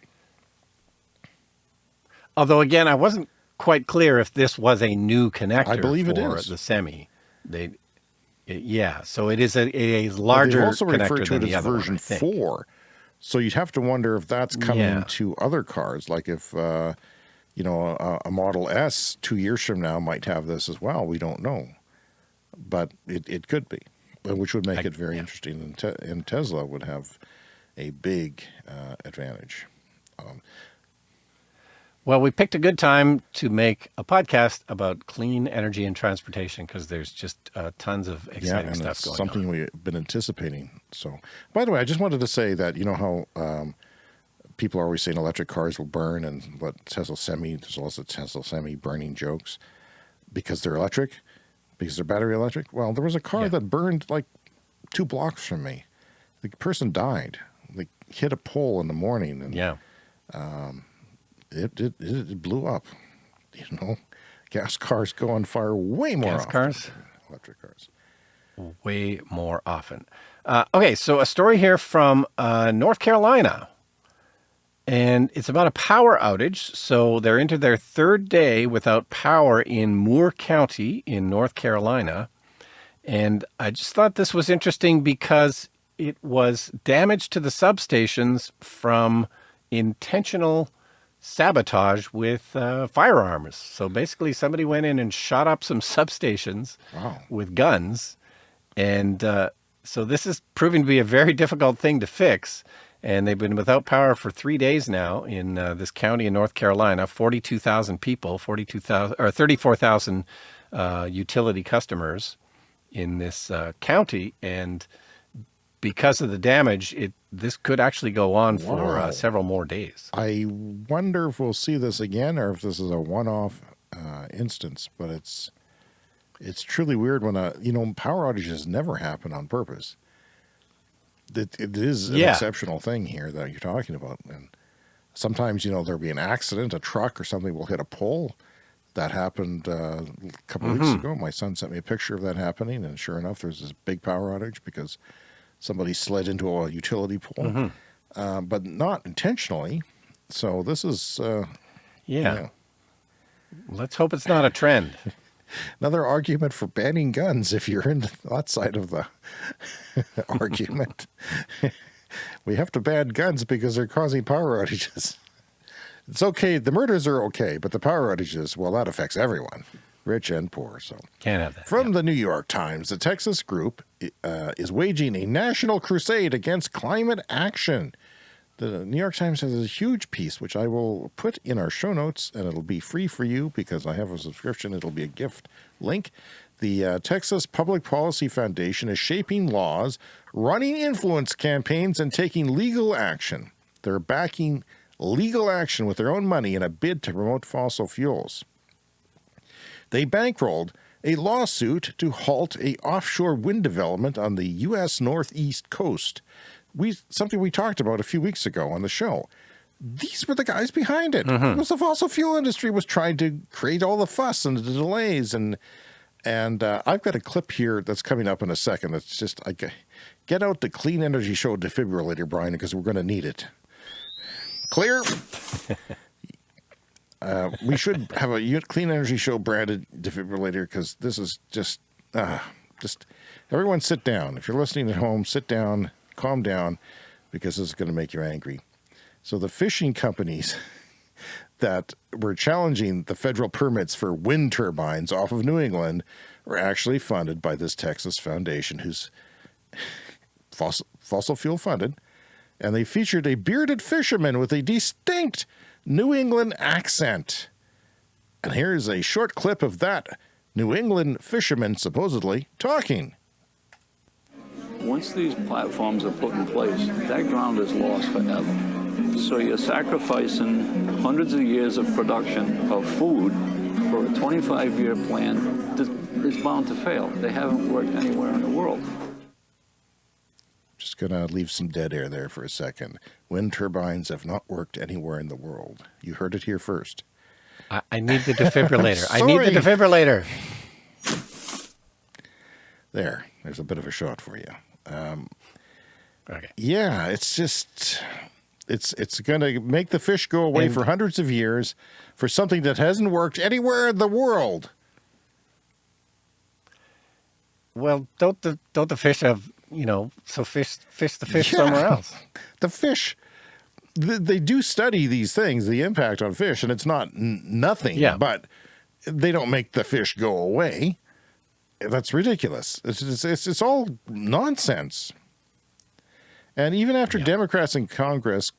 Although again, I wasn't quite clear if this was a new connector. I believe it is. the semi. They, it- yeah. So it is a, a larger They've also connector referred to it the as other one, version I four. So you'd have to wonder if that's coming Yeah. to other cars, like if uh, you know a, a Model S two years from now might have this as well. We don't know, but it, it could be. which would make I- it very yeah. interesting. And, te- and Tesla would have a big uh, advantage. Well, we picked a good time to make a podcast about clean energy and transportation because there's just uh, tons of Yeah, exciting and stuff going something on. Something we've been anticipating. So, by the way, I just wanted to say that you know how um, people are always saying electric cars will burn, and what Tesla Semi, there's also Tesla Semi burning jokes because they're electric, because they're battery electric. Well, there was a car Yeah. that burned like two blocks from me. The person died. They hit a pole in the morning, and Yeah. it, it it blew up. You know, gas cars go on fire way more Gas often cars? electric cars. way more often. Uh, okay, so a story here from uh, North Carolina. And it's about a power outage. So they're into their third day without power in Moore County in North Carolina. And I just thought this was interesting because it was damage to the substations from intentional sabotage with uh, firearms. So basically, somebody went in and shot up some substations Wow. with guns. And uh, so this is proving to be a very difficult thing to fix. And they've been without power for three days now in uh, this county in North Carolina. Forty-two thousand people, forty-two thousand or thirty-four thousand uh, utility customers in this uh, county, and because of the damage, it this could actually go on for Wow. uh, several more days. I wonder if we'll see this again or if this is a one-off uh, instance. But it's it's truly weird when a you know power outages never happen on purpose. It, it is an Yeah. exceptional thing here that you're talking about, and sometimes you know there'll be an accident, a truck or something will hit a pole. That happened uh, a couple of weeks ago. My son sent me a picture of that happening, and sure enough, there's this big power outage because somebody slid into a utility pole, uh, but not intentionally. So this is uh, Yeah. yeah. Let's hope it's not a trend. Another argument for banning guns. If you're in that side of the argument, we have to ban guns because they're causing power outages. It's okay. The murders are okay, but the power outages, well, that affects everyone, rich and poor. So. Can't have that. From the New York Times, the Texas group uh, is waging a national crusade against climate action. The New York Times has a huge piece, which I will put in our show notes, and it'll be free for you because I have a subscription. It'll be a gift link. The uh, Texas Public Policy Foundation is shaping laws, running influence campaigns, and taking legal action. They're backing legal action with their own money in a bid to promote fossil fuels they bankrolled a lawsuit to halt a offshore wind development on the U.S. northeast coast. We something we talked about a few weeks ago on the show. These were the guys behind it. It was the fossil fuel industry was trying to create all the fuss and the delays and and uh, I've got a clip here that's coming up in a second. That's just I get- get out the clean energy show defibrillator, Brian, because we're going to need it. Clear. Uh, we should have a clean energy show branded defibrillator because this is just, uh, just everyone sit down. If you're listening at home, sit down, calm down, because this is going to make you angry. So the fishing companies that were challenging the federal permits for wind turbines off of New England were actually funded by this Texas foundation, who's fossil, fossil fuel funded, and they featured a bearded fisherman with a distinct New England accent. And here's a short clip of that New England fisherman supposedly talking. Once these platforms are put in place, that ground is lost forever. So you're sacrificing hundreds of years of production of food for a 25-year plan that is bound to fail. They haven't worked anywhere in the world. Just going to leave some dead air there for a second. Wind turbines have not worked anywhere in the world. You heard it here first. I, I need the defibrillator. I need the Sorry. defibrillator. There, there's a bit of a shot for you. Um, okay. Yeah, it's just it's it's going to make the fish go away And- for hundreds of years for something that hasn't worked anywhere in the world. Well, don't the don't the fish have you know? So fish fish the fish Yeah. somewhere else. The fish they do study these things, the impact on fish, and it's not n- nothing. Yeah. but they don't make the fish go away. That's ridiculous. It's, it's, it's, it's all nonsense. And even after yeah. Democrats in Congress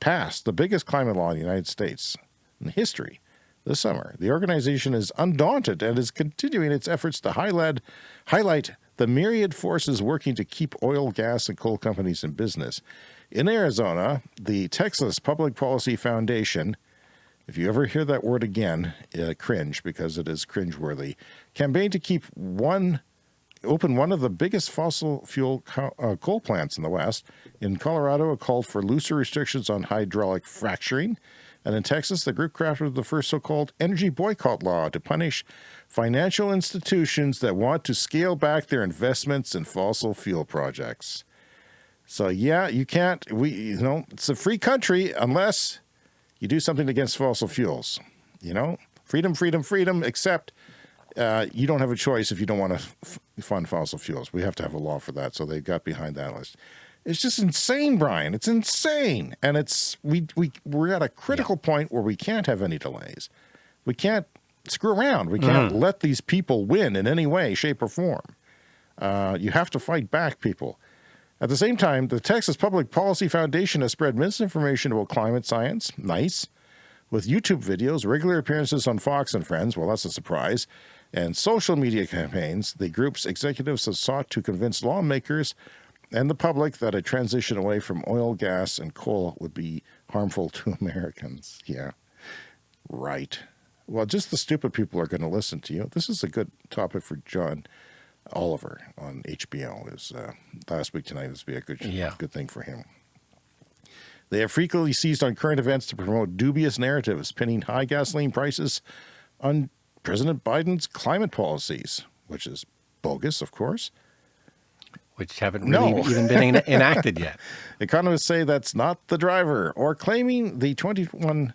passed the biggest climate law in the United States in history this summer, the organization is undaunted and is continuing its efforts to highlight, highlight the myriad forces working to keep oil, gas, and coal companies in business. In Arizona, the Texas Public Policy Foundation, if you ever hear that word again, uh, cringe because it is cringeworthy, campaigned to keep one open one of the biggest fossil fuel co uh, coal plants in the West. In Colorado, it called for looser restrictions on hydraulic fracturing. And in Texas, the group crafted the first so-called energy boycott law to punish financial institutions that want to scale back their investments in fossil fuel projects. So yeah, you can't, we, you know, it's a free country unless you do something against fossil fuels, you know, freedom, freedom, freedom, except uh, you don't have a choice if you don't want to fund fossil fuels. We have to have a law for that. So they got behind that list. It's just insane, Brian. It's insane. And it's, we, we, we're at a critical yeah. point where we can't have any delays. We can't screw around. We can't mm. let these people win in any way, shape or form. Uh, you have to fight back people. At the same time, the Texas Public Policy Foundation has spread misinformation about climate science. Nice. With YouTube videos, regular appearances on Fox and Friends, well, that's a surprise, and social media campaigns, the group's executives have sought to convince lawmakers and the public that a transition away from oil, gas, and coal would be harmful to Americans. Yeah, right. Well, just the stupid people are going to listen to you. This is a good topic for John Oliver on HBO. Is uh, last week tonight this would be a good, yeah. good thing for him. They have frequently seized on current events to promote dubious narratives, pinning high gasoline prices on President Biden's climate policies, which is bogus, of course. Which haven't really no. even been enacted yet. Economists say that's not the driver, or claiming the 21,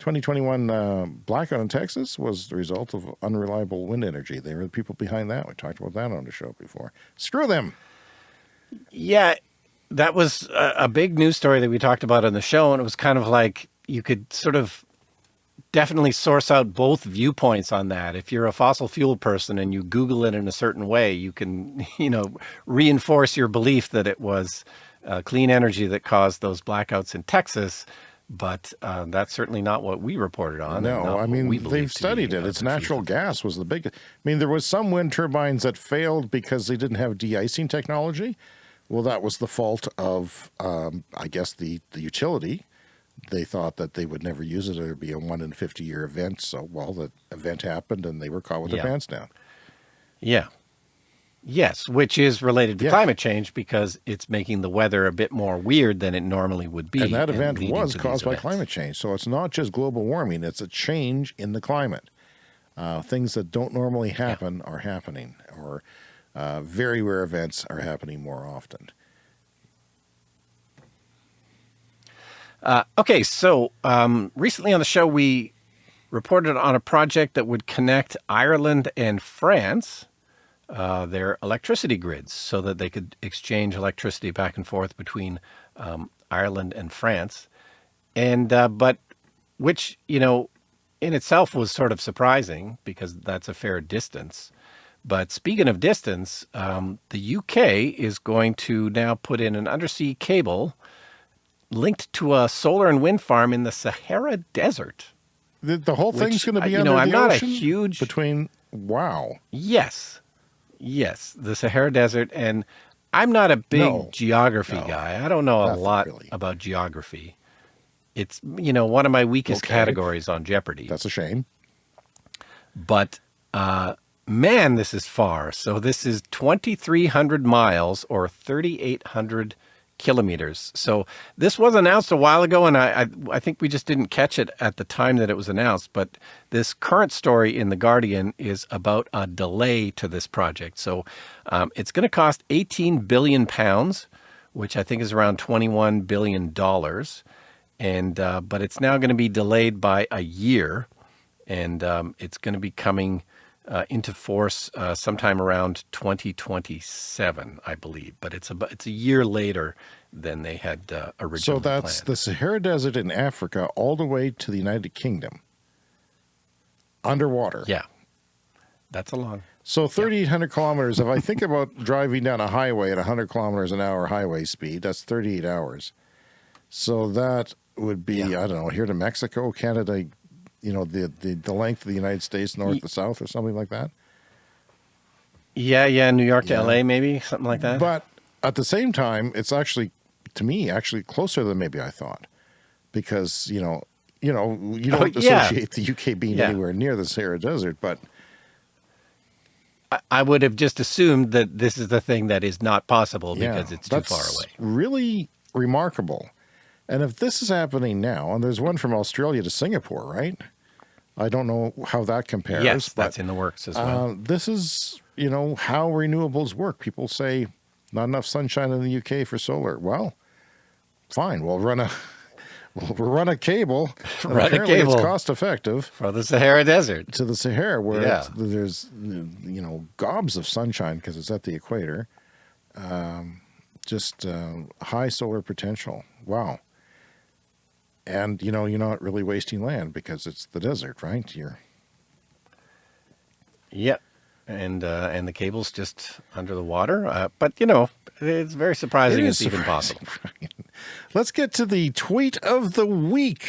2021 uh, blackout in Texas was the result of unreliable wind energy. They were the people behind that. We talked about that on the show before. Screw them. Yeah, that was a, a big news story that we talked about on the show, and it was kind of like you could sort of definitely source out both viewpoints on that. If you're a fossil fuel person and you Google it in a certain way, you can, you know, reinforce your belief that it was uh, clean energy that caused those blackouts in Texas. But uh, that's certainly not what we reported on. No, I mean, they've studied it. It's natural gas was the big, I mean, there was some wind turbines that failed because they didn't have de-icing technology. Well, that was the fault of, um, I guess, the, the utility they thought that they would never use it. It would be a one in 50 year event. So, well, the event happened and they were caught with yeah. their pants down. Yeah. Yes, which is related to yeah. climate change because it's making the weather a bit more weird than it normally would be. And that event was caused by events. climate change. So it's not just global warming, it's a change in the climate. Uh, things that don't normally happen yeah. are happening, or uh, very rare events are happening more often. Uh, okay, so um, recently on the show, we reported on a project that would connect Ireland and France, uh, their electricity grids, so that they could exchange electricity back and forth between um, Ireland and France. And, uh, but which, you know, in itself was sort of surprising because that's a fair distance. But speaking of distance, um, the UK is going to now put in an undersea cable linked to a solar and wind farm in the Sahara Desert. The, the whole thing's going to be you know, I'm not a huge between. Wow. Yes, yes, the Sahara Desert, and I'm not a big no. geography no. guy. I don't know a lot really. about geography. It's you know one of my weakest okay. categories on Jeopardy. That's a shame. But uh, man, this is far. So this is 2,300 miles or 3,800 kilometers. So this was announced a while ago, and I, I, I, think we just didn't catch it at the time that it was announced. But this current story in The Guardian is about a delay to this project. So um, it's going to cost 18 billion pounds, which I think is around 21 billion dollars. And uh, but it's now going to be delayed by a year, and um, it's going to be coming uh, into force uh, sometime around 2027, I believe. But it's a it's a year later than they had uh, originally. So that's planned. the Sahara Desert in Africa, all the way to the United Kingdom, underwater. Yeah, that's a long. So 3,800 kilometers. If I think about driving down a highway at 100 kilometers an hour highway speed, that's 38 hours. So that would be, Yeah. I don't know, here to Mexico, Canada, you know, the, the, the length of the United States, north to south or something like that. Yeah, yeah, New York to Yeah. LA, maybe something like that. But at the same time, it's actually, to me, actually closer than maybe I thought. Because, you know, you know, you Oh, don't yeah. associate the UK being Yeah. anywhere near the Sahara Desert, but I, I would have just assumed that this is the thing that is not possible because it's too far away. Really remarkable. And if this is happening now, and there's one from Australia to Singapore, right? I don't know how that compares. Yes, but that's in the works as well. uh, this is, you know, how renewables work. People say not enough sunshine in the UK for solar. Well, fine. We'll run a we'll run a cable. Run a apparently cable. It's cost effective For the Sahara Desert. to the Sahara, where Yeah. it's, there's you know gobs of sunshine because it's at the equator. Um, just uh, high solar potential. Wow. And you know you're not really wasting land because it's the desert, right? You're Yep. And uh, and the cable's just under the water. Uh, but, you know, it's very surprising It it's is even possible. Let's get to the tweet of the week.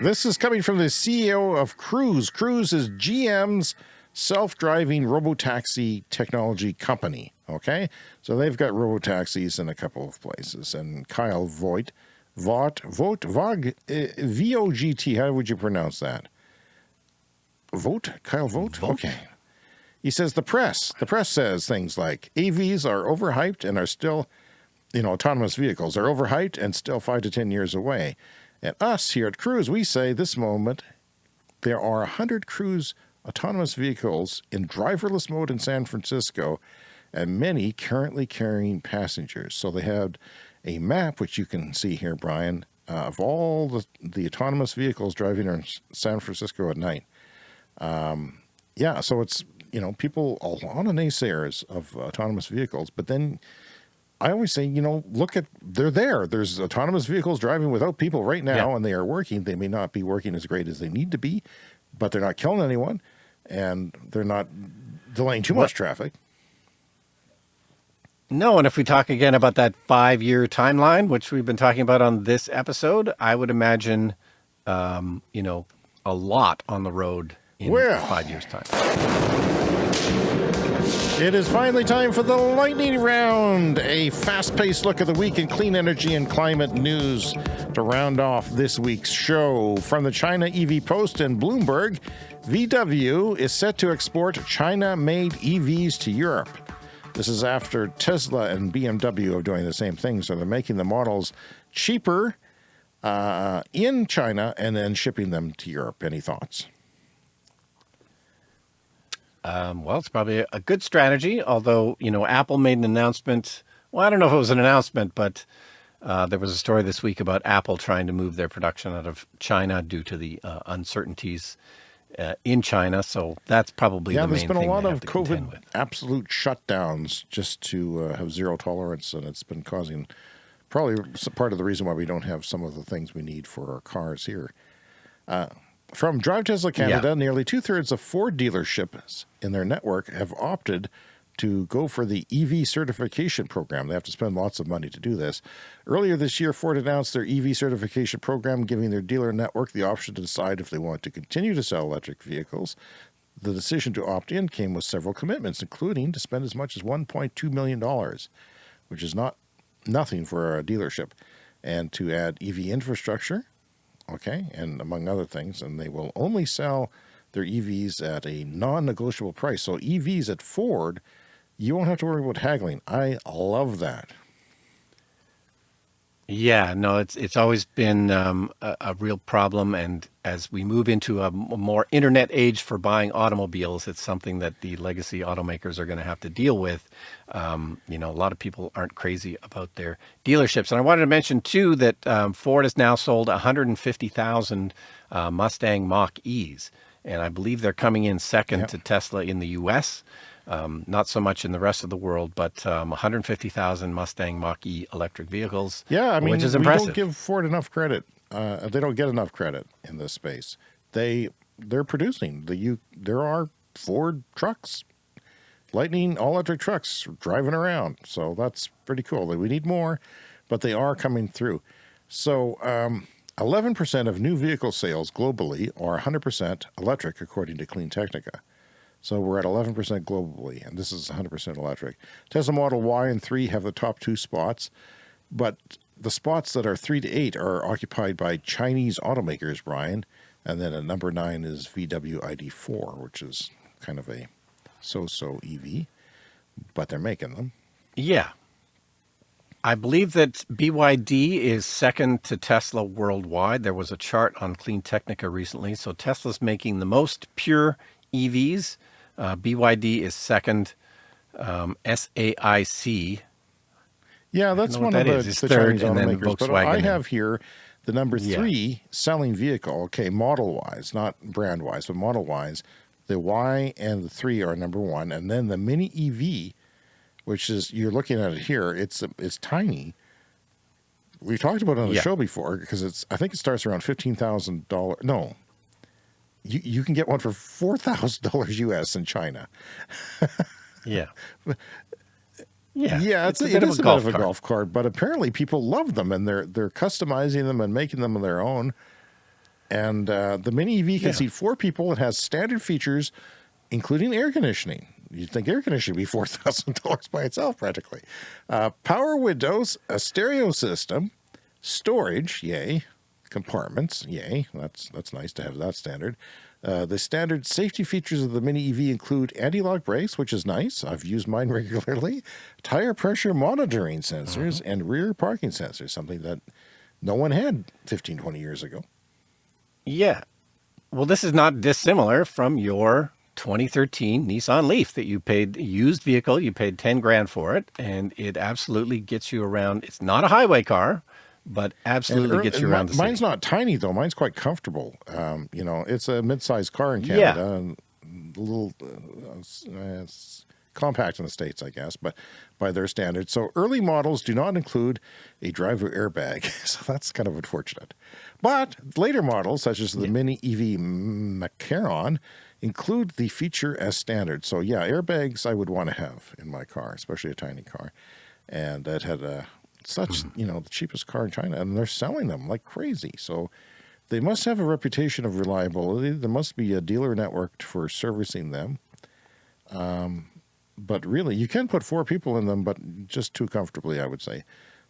This is coming from the CEO of Cruise. Cruise is GM's self-driving robotaxi technology company. Okay, so they've got robotaxis in a couple of places. And Kyle Voigt, Vought, Vogt, Vog, uh, V-O-G-T. How would you pronounce that? Vote? Kyle Vote? Vogt. Okay. He says the press, the press says things like AVs are overhyped and are still, you know, autonomous vehicles are overhyped and still five to 10 years away. And us here at Cruise, we say this moment there are 100 Cruise autonomous vehicles in driverless mode in San Francisco and many currently carrying passengers. So they have a map, which you can see here, Brian, uh, of all the, the autonomous vehicles driving in San Francisco at night. Um, yeah, so it's, you know, people, a lot of naysayers of autonomous vehicles, but then I always say, you know, look at, they're there. There's autonomous vehicles driving without people right now, Yeah. and they are working. They may not be working as great as they need to be, but they're not killing anyone, and they're not delaying too much traffic. No, and if we talk again about that five year timeline, which we've been talking about on this episode, I would imagine, um, you know, a lot on the road in Well. five years' time. It is finally time for the lightning round, a fast-paced look at the week in clean energy and climate news to round off this week's show. From the China EV Post and Bloomberg, VW is set to export China-made EVs to Europe. This is after Tesla and BMW are doing the same thing, so they're making the models cheaper uh, in China and then shipping them to Europe. Any thoughts? Um, well, it's probably a good strategy, although, you know, Apple made an announcement. Well, I don't know if it was an announcement, but uh, there was a story this week about Apple trying to move their production out of China due to the uh, uncertainties uh, in China. So that's probably Yeah, the there's been a lot of have to contend COVID absolute shutdowns just to uh, have zero tolerance, and it's been causing probably part of the reason why we don't have some of the things we need for our cars here. Uh, from Drive Tesla Canada, Yeah. nearly two thirds of Ford dealerships in their network have opted to go for the EV certification program. They have to spend lots of money to do this. Earlier this year, Ford announced their EV certification program, giving their dealer network the option to decide if they want to continue to sell electric vehicles. The decision to opt in came with several commitments, including to spend as much as $1.2 million, which is not nothing for a dealership, and to add EV infrastructure, okay, and among other things. And they will only sell their EVs at a non negotiable price. So, EVs at Ford, you won't have to worry about haggling. I love that. Yeah, no, it's it's always been um, a, a real problem, and as we move into a more internet age for buying automobiles, it's something that the legacy automakers are going to have to deal with. Um, you know, a lot of people aren't crazy about their dealerships, and I wanted to mention too that um, Ford has now sold 150,000 uh, Mustang Mach E's, and I believe they're coming in second Yep. to Tesla in the U.S. Um, not so much in the rest of the world, but um, 150,000 Mustang Mach E electric vehicles. Yeah, I mean, which is we impressive. don't give Ford enough credit. uh, they don't get enough credit in this space. They they're producing the you there are Ford trucks, Lightning all electric trucks driving around. So that's pretty cool. We need more, but they are coming through. So 11% um, of new vehicle sales globally are 100% electric, according to Clean Technica. So we're at 11% globally, and this is 100% electric. Tesla Model Y and 3 have the top two spots, but the spots that are 3 to 8 are occupied by Chinese automakers, Brian. And then at number 9 is VW ID4, which is kind of a so-so EV, but they're making them. Yeah. I believe that BYD is second to Tesla worldwide. There was a chart on Clean Technica recently. So Tesla's making the most pure EVs. Uh, BYD is second. Um, SAIC. Yeah, that's one of the, the third, Chinese automakers. But I have here the number three yeah. selling vehicle. Okay, model wise, not brand wise, but model wise. The Y and the three are number one, and then the Mini EV, which is you're looking at it here. It's it's tiny. We talked about it on the yeah. show before because it's I think it starts around fifteen thousand dollars. No, you you can get one for four thousand dollars US in China. yeah. Yeah, yeah, it's, it's a, it is a, bit of a golf cart, but apparently people love them and they're they're customizing them and making them their own. And uh, the Mini EV can yeah. seat four people. It has standard features, including air conditioning. You'd think air conditioning would be $4,000 by itself, practically. Uh, power windows, a stereo system, storage, yay, compartments, yay, that's, that's nice to have that standard. Uh, the standard safety features of the Mini EV include anti-lock brakes, which is nice. I've used mine regularly, tire pressure monitoring sensors, uh -huh. and rear parking sensors, something that no one had 15, 20 years ago. Yeah. Well, this is not dissimilar from your 2013 Nissan Leaf that you paid used vehicle. You paid 10 grand for it and it absolutely gets you around. It's not a highway car, but absolutely gets you around. mine's not tiny though. Mine's quite comfortable. Um, you know, it's a mid-sized car in Canada yeah. and a little, uh, compact in the States, I guess, but by their standards. So early models do not include a driver airbag. So that's kind of unfortunate. But later models, such as the yeah. Mini EV Macaron, include the feature as standard. So yeah, airbags I would want to have in my car, especially a tiny car. And that had a, such, mm -hmm. you know, the cheapest car in China and they're selling them like crazy. So they must have a reputation of reliability. There must be a dealer network for servicing them. Um, but really, you can put four people in them, but just too comfortably, I would say.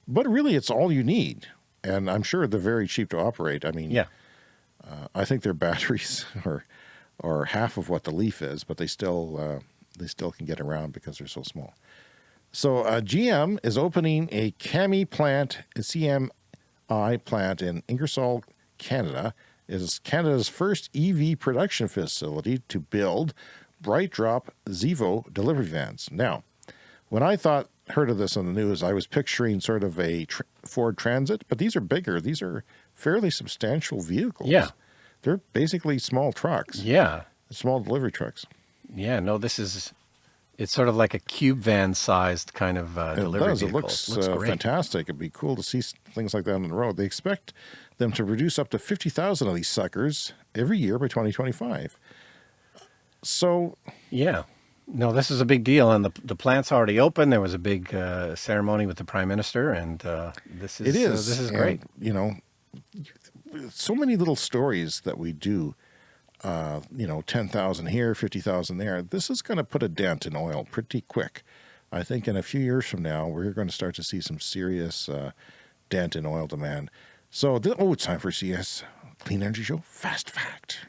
But really, it's all you need. And I'm sure they're very cheap to operate. I mean, yeah. Uh, I think their batteries are, are half of what the Leaf is, but they still, uh, they still can get around because they're so small. So uh, GM is opening a CAMI plant, a CMI plant in Ingersoll, Canada. It is Canada's first EV production facility to build BrightDrop Zevo delivery vans. Now, when I thought heard of this on the news, I was picturing sort of a tr Ford Transit, but these are bigger. These are fairly substantial vehicles. Yeah. They're basically small trucks. Yeah. Small delivery trucks. Yeah, no, this is, it's sort of like a cube van sized kind of uh, delivery it does. Vehicle. It looks, it looks uh, fantastic. It'd be cool to see things like that on the road. They expect them to produce up to 50,000 of these suckers every year by 2025. So yeah, no, this is a big deal, and the the plant's already open. There was a big uh, ceremony with the prime minister, and uh, this is it is uh, this is great. You know, so many little stories that we do. Uh, you know, ten thousand here, fifty thousand there. This is going to put a dent in oil pretty quick. I think in a few years from now, we're going to start to see some serious uh, dent in oil demand. So, oh, it's time for CS Clean Energy Show Fast Fact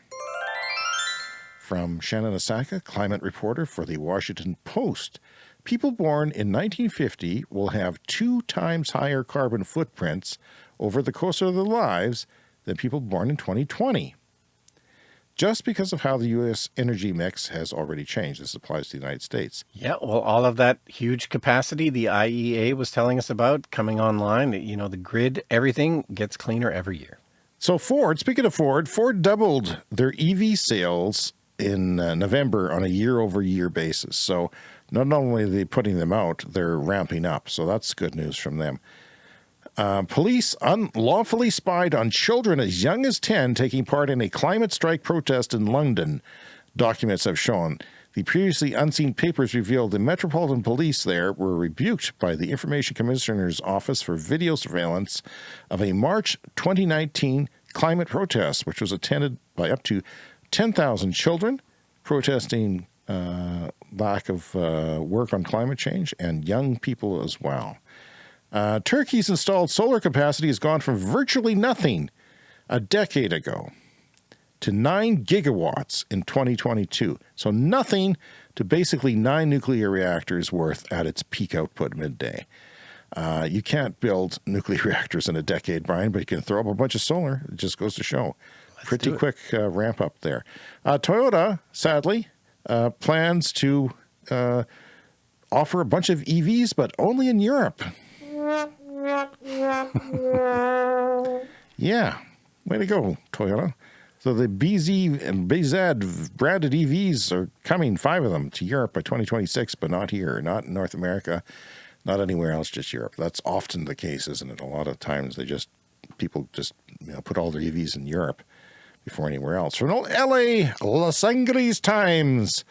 from Shannon Osaka, climate reporter for the Washington Post. People born in 1950 will have two times higher carbon footprints over the course of their lives than people born in 2020. Just because of how the U.S. energy mix has already changed. This applies to the United States. Yeah, well, all of that huge capacity the IEA was telling us about coming online, you know, the grid, everything gets cleaner every year. So Ford, speaking of Ford, Ford doubled their EV sales in uh, November on a year over year basis. So not only are they putting them out, they're ramping up. So that's good news from them. Uh, police unlawfully spied on children as young as 10 taking part in a climate strike protest in London, documents have shown. The previously unseen papers revealed the Metropolitan Police there were rebuked by the Information Commissioner's Office for video surveillance of a March 2019 climate protest, which was attended by up to 10,000 children protesting uh, lack of uh, work on climate change and young people as well. Uh, Turkey's installed solar capacity has gone from virtually nothing a decade ago to 9 gigawatts in 2022. So nothing to basically nine nuclear reactors worth at its peak output midday. Uh, you can't build nuclear reactors in a decade, Brian, but you can throw up a bunch of solar. It just goes to show. Let's Pretty quick uh, ramp up there. Uh, Toyota, sadly, uh, plans to uh, offer a bunch of EVs, but only in Europe. Yeah, way to go, Toyota. So the BZ and BZ branded EVs are coming, five of them, to Europe by 2026, but not here, not in North America, not anywhere else, just Europe. That's often the case, isn't it? A lot of times they just, people just you know, put all their EVs in Europe before anywhere else. From LA, Los Angeles Times.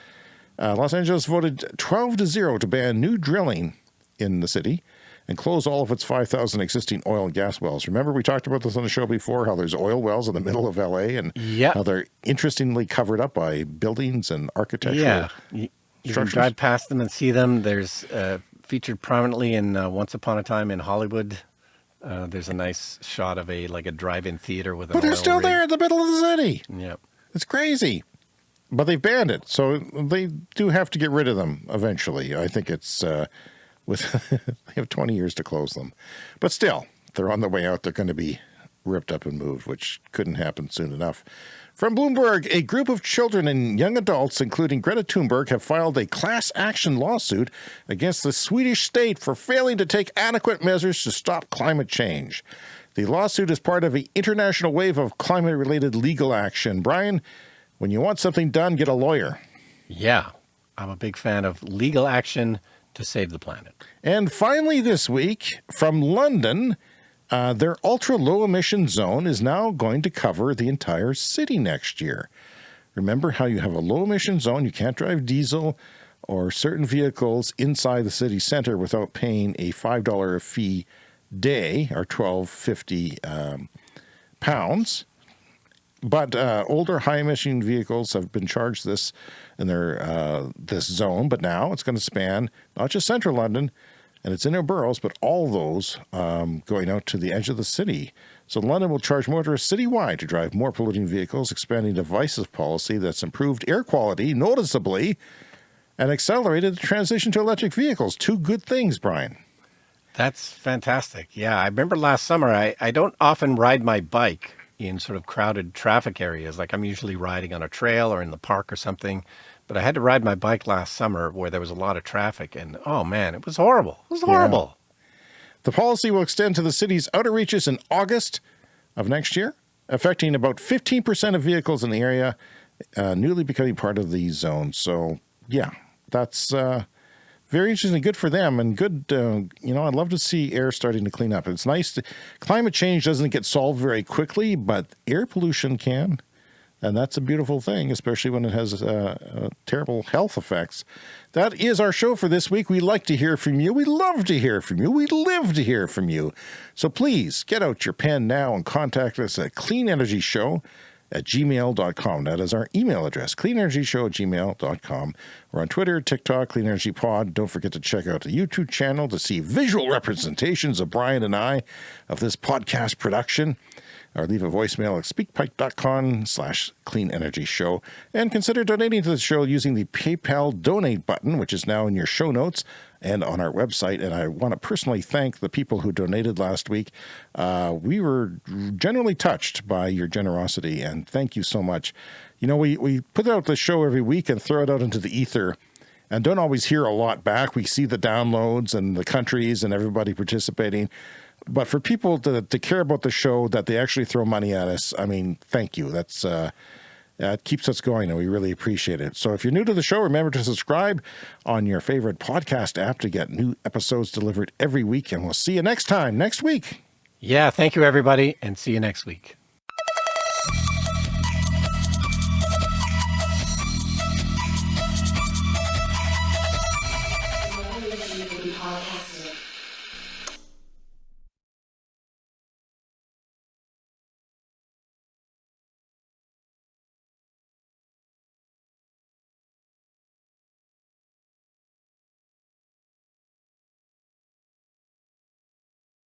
Uh, Los Angeles voted 12 to 0 to ban new drilling in the city and close all of its 5,000 existing oil and gas wells. Remember, we talked about this on the show before, how there's oil wells in the middle of LA and yep. how they're interestingly covered up by buildings and architecture. Yeah, you, you can drive past them and see them. There's uh, featured prominently in uh, Once Upon a Time in Hollywood. Uh, there's a nice shot of a like a drive-in theater with. But they're still rig. there in the middle of the city. Yep, it's crazy. But they've banned it, so they do have to get rid of them eventually. I think it's uh, with they have 20 years to close them. But still, they're on the way out. They're going to be ripped up and moved, which couldn't happen soon enough. From Bloomberg, a group of children and young adults, including Greta Thunberg, have filed a class action lawsuit against the Swedish state for failing to take adequate measures to stop climate change. The lawsuit is part of an international wave of climate related legal action. Brian, when you want something done, get a lawyer. Yeah, I'm a big fan of legal action to save the planet. And finally, this week from London, uh, their ultra low emission zone is now going to cover the entire city next year. Remember how you have a low emission zone, you can't drive diesel or certain vehicles inside the city center without paying a $5 fee day or 1250 um, pounds. But uh, older high emission vehicles have been charged this in their uh, this zone, but now it's going to span not just central London and its inner boroughs, but all those um, going out to the edge of the city. So London will charge motorists citywide to drive more polluting vehicles, expanding devices policy that's improved air quality noticeably and accelerated the transition to electric vehicles. Two good things, Brian. That's fantastic. Yeah, I remember last summer, I, I don't often ride my bike in sort of crowded traffic areas. Like I'm usually riding on a trail or in the park or something. But I had to ride my bike last summer where there was a lot of traffic and oh man, it was horrible. It was horrible. Yeah. The policy will extend to the city's outer reaches in August of next year, affecting about 15% of vehicles in the area, uh, newly becoming part of the zone. So yeah, that's uh, very interesting. Good for them and good, uh, you know, I'd love to see air starting to clean up. It's nice. To, climate change doesn't get solved very quickly, but air pollution can. And that's a beautiful thing, especially when it has uh, uh, terrible health effects. That is our show for this week. We like to hear from you. We love to hear from you. We live to hear from you. So please get out your pen now and contact us at Clean Energy Show at gmail.com. That is our email address, cleanenergyshow at gmail.com. We're on Twitter, TikTok, Clean Energy Pod. Don't forget to check out the YouTube channel to see visual representations of Brian and I of this podcast production or leave a voicemail at speakpipe.com slash clean energy show and consider donating to the show using the PayPal donate button, which is now in your show notes and on our website. And I want to personally thank the people who donated last week. Uh, we were generally touched by your generosity and thank you so much. You know, we, we put out the show every week and throw it out into the ether and don't always hear a lot back. We see the downloads and the countries and everybody participating but for people to, to care about the show that they actually throw money at us, I mean, thank you. That's uh, it keeps us going, and we really appreciate it. So if you're new to the show, remember to subscribe on your favorite podcast app to get new episodes delivered every week. And we'll see you next time, next week. Yeah, thank you, everybody, and see you next week.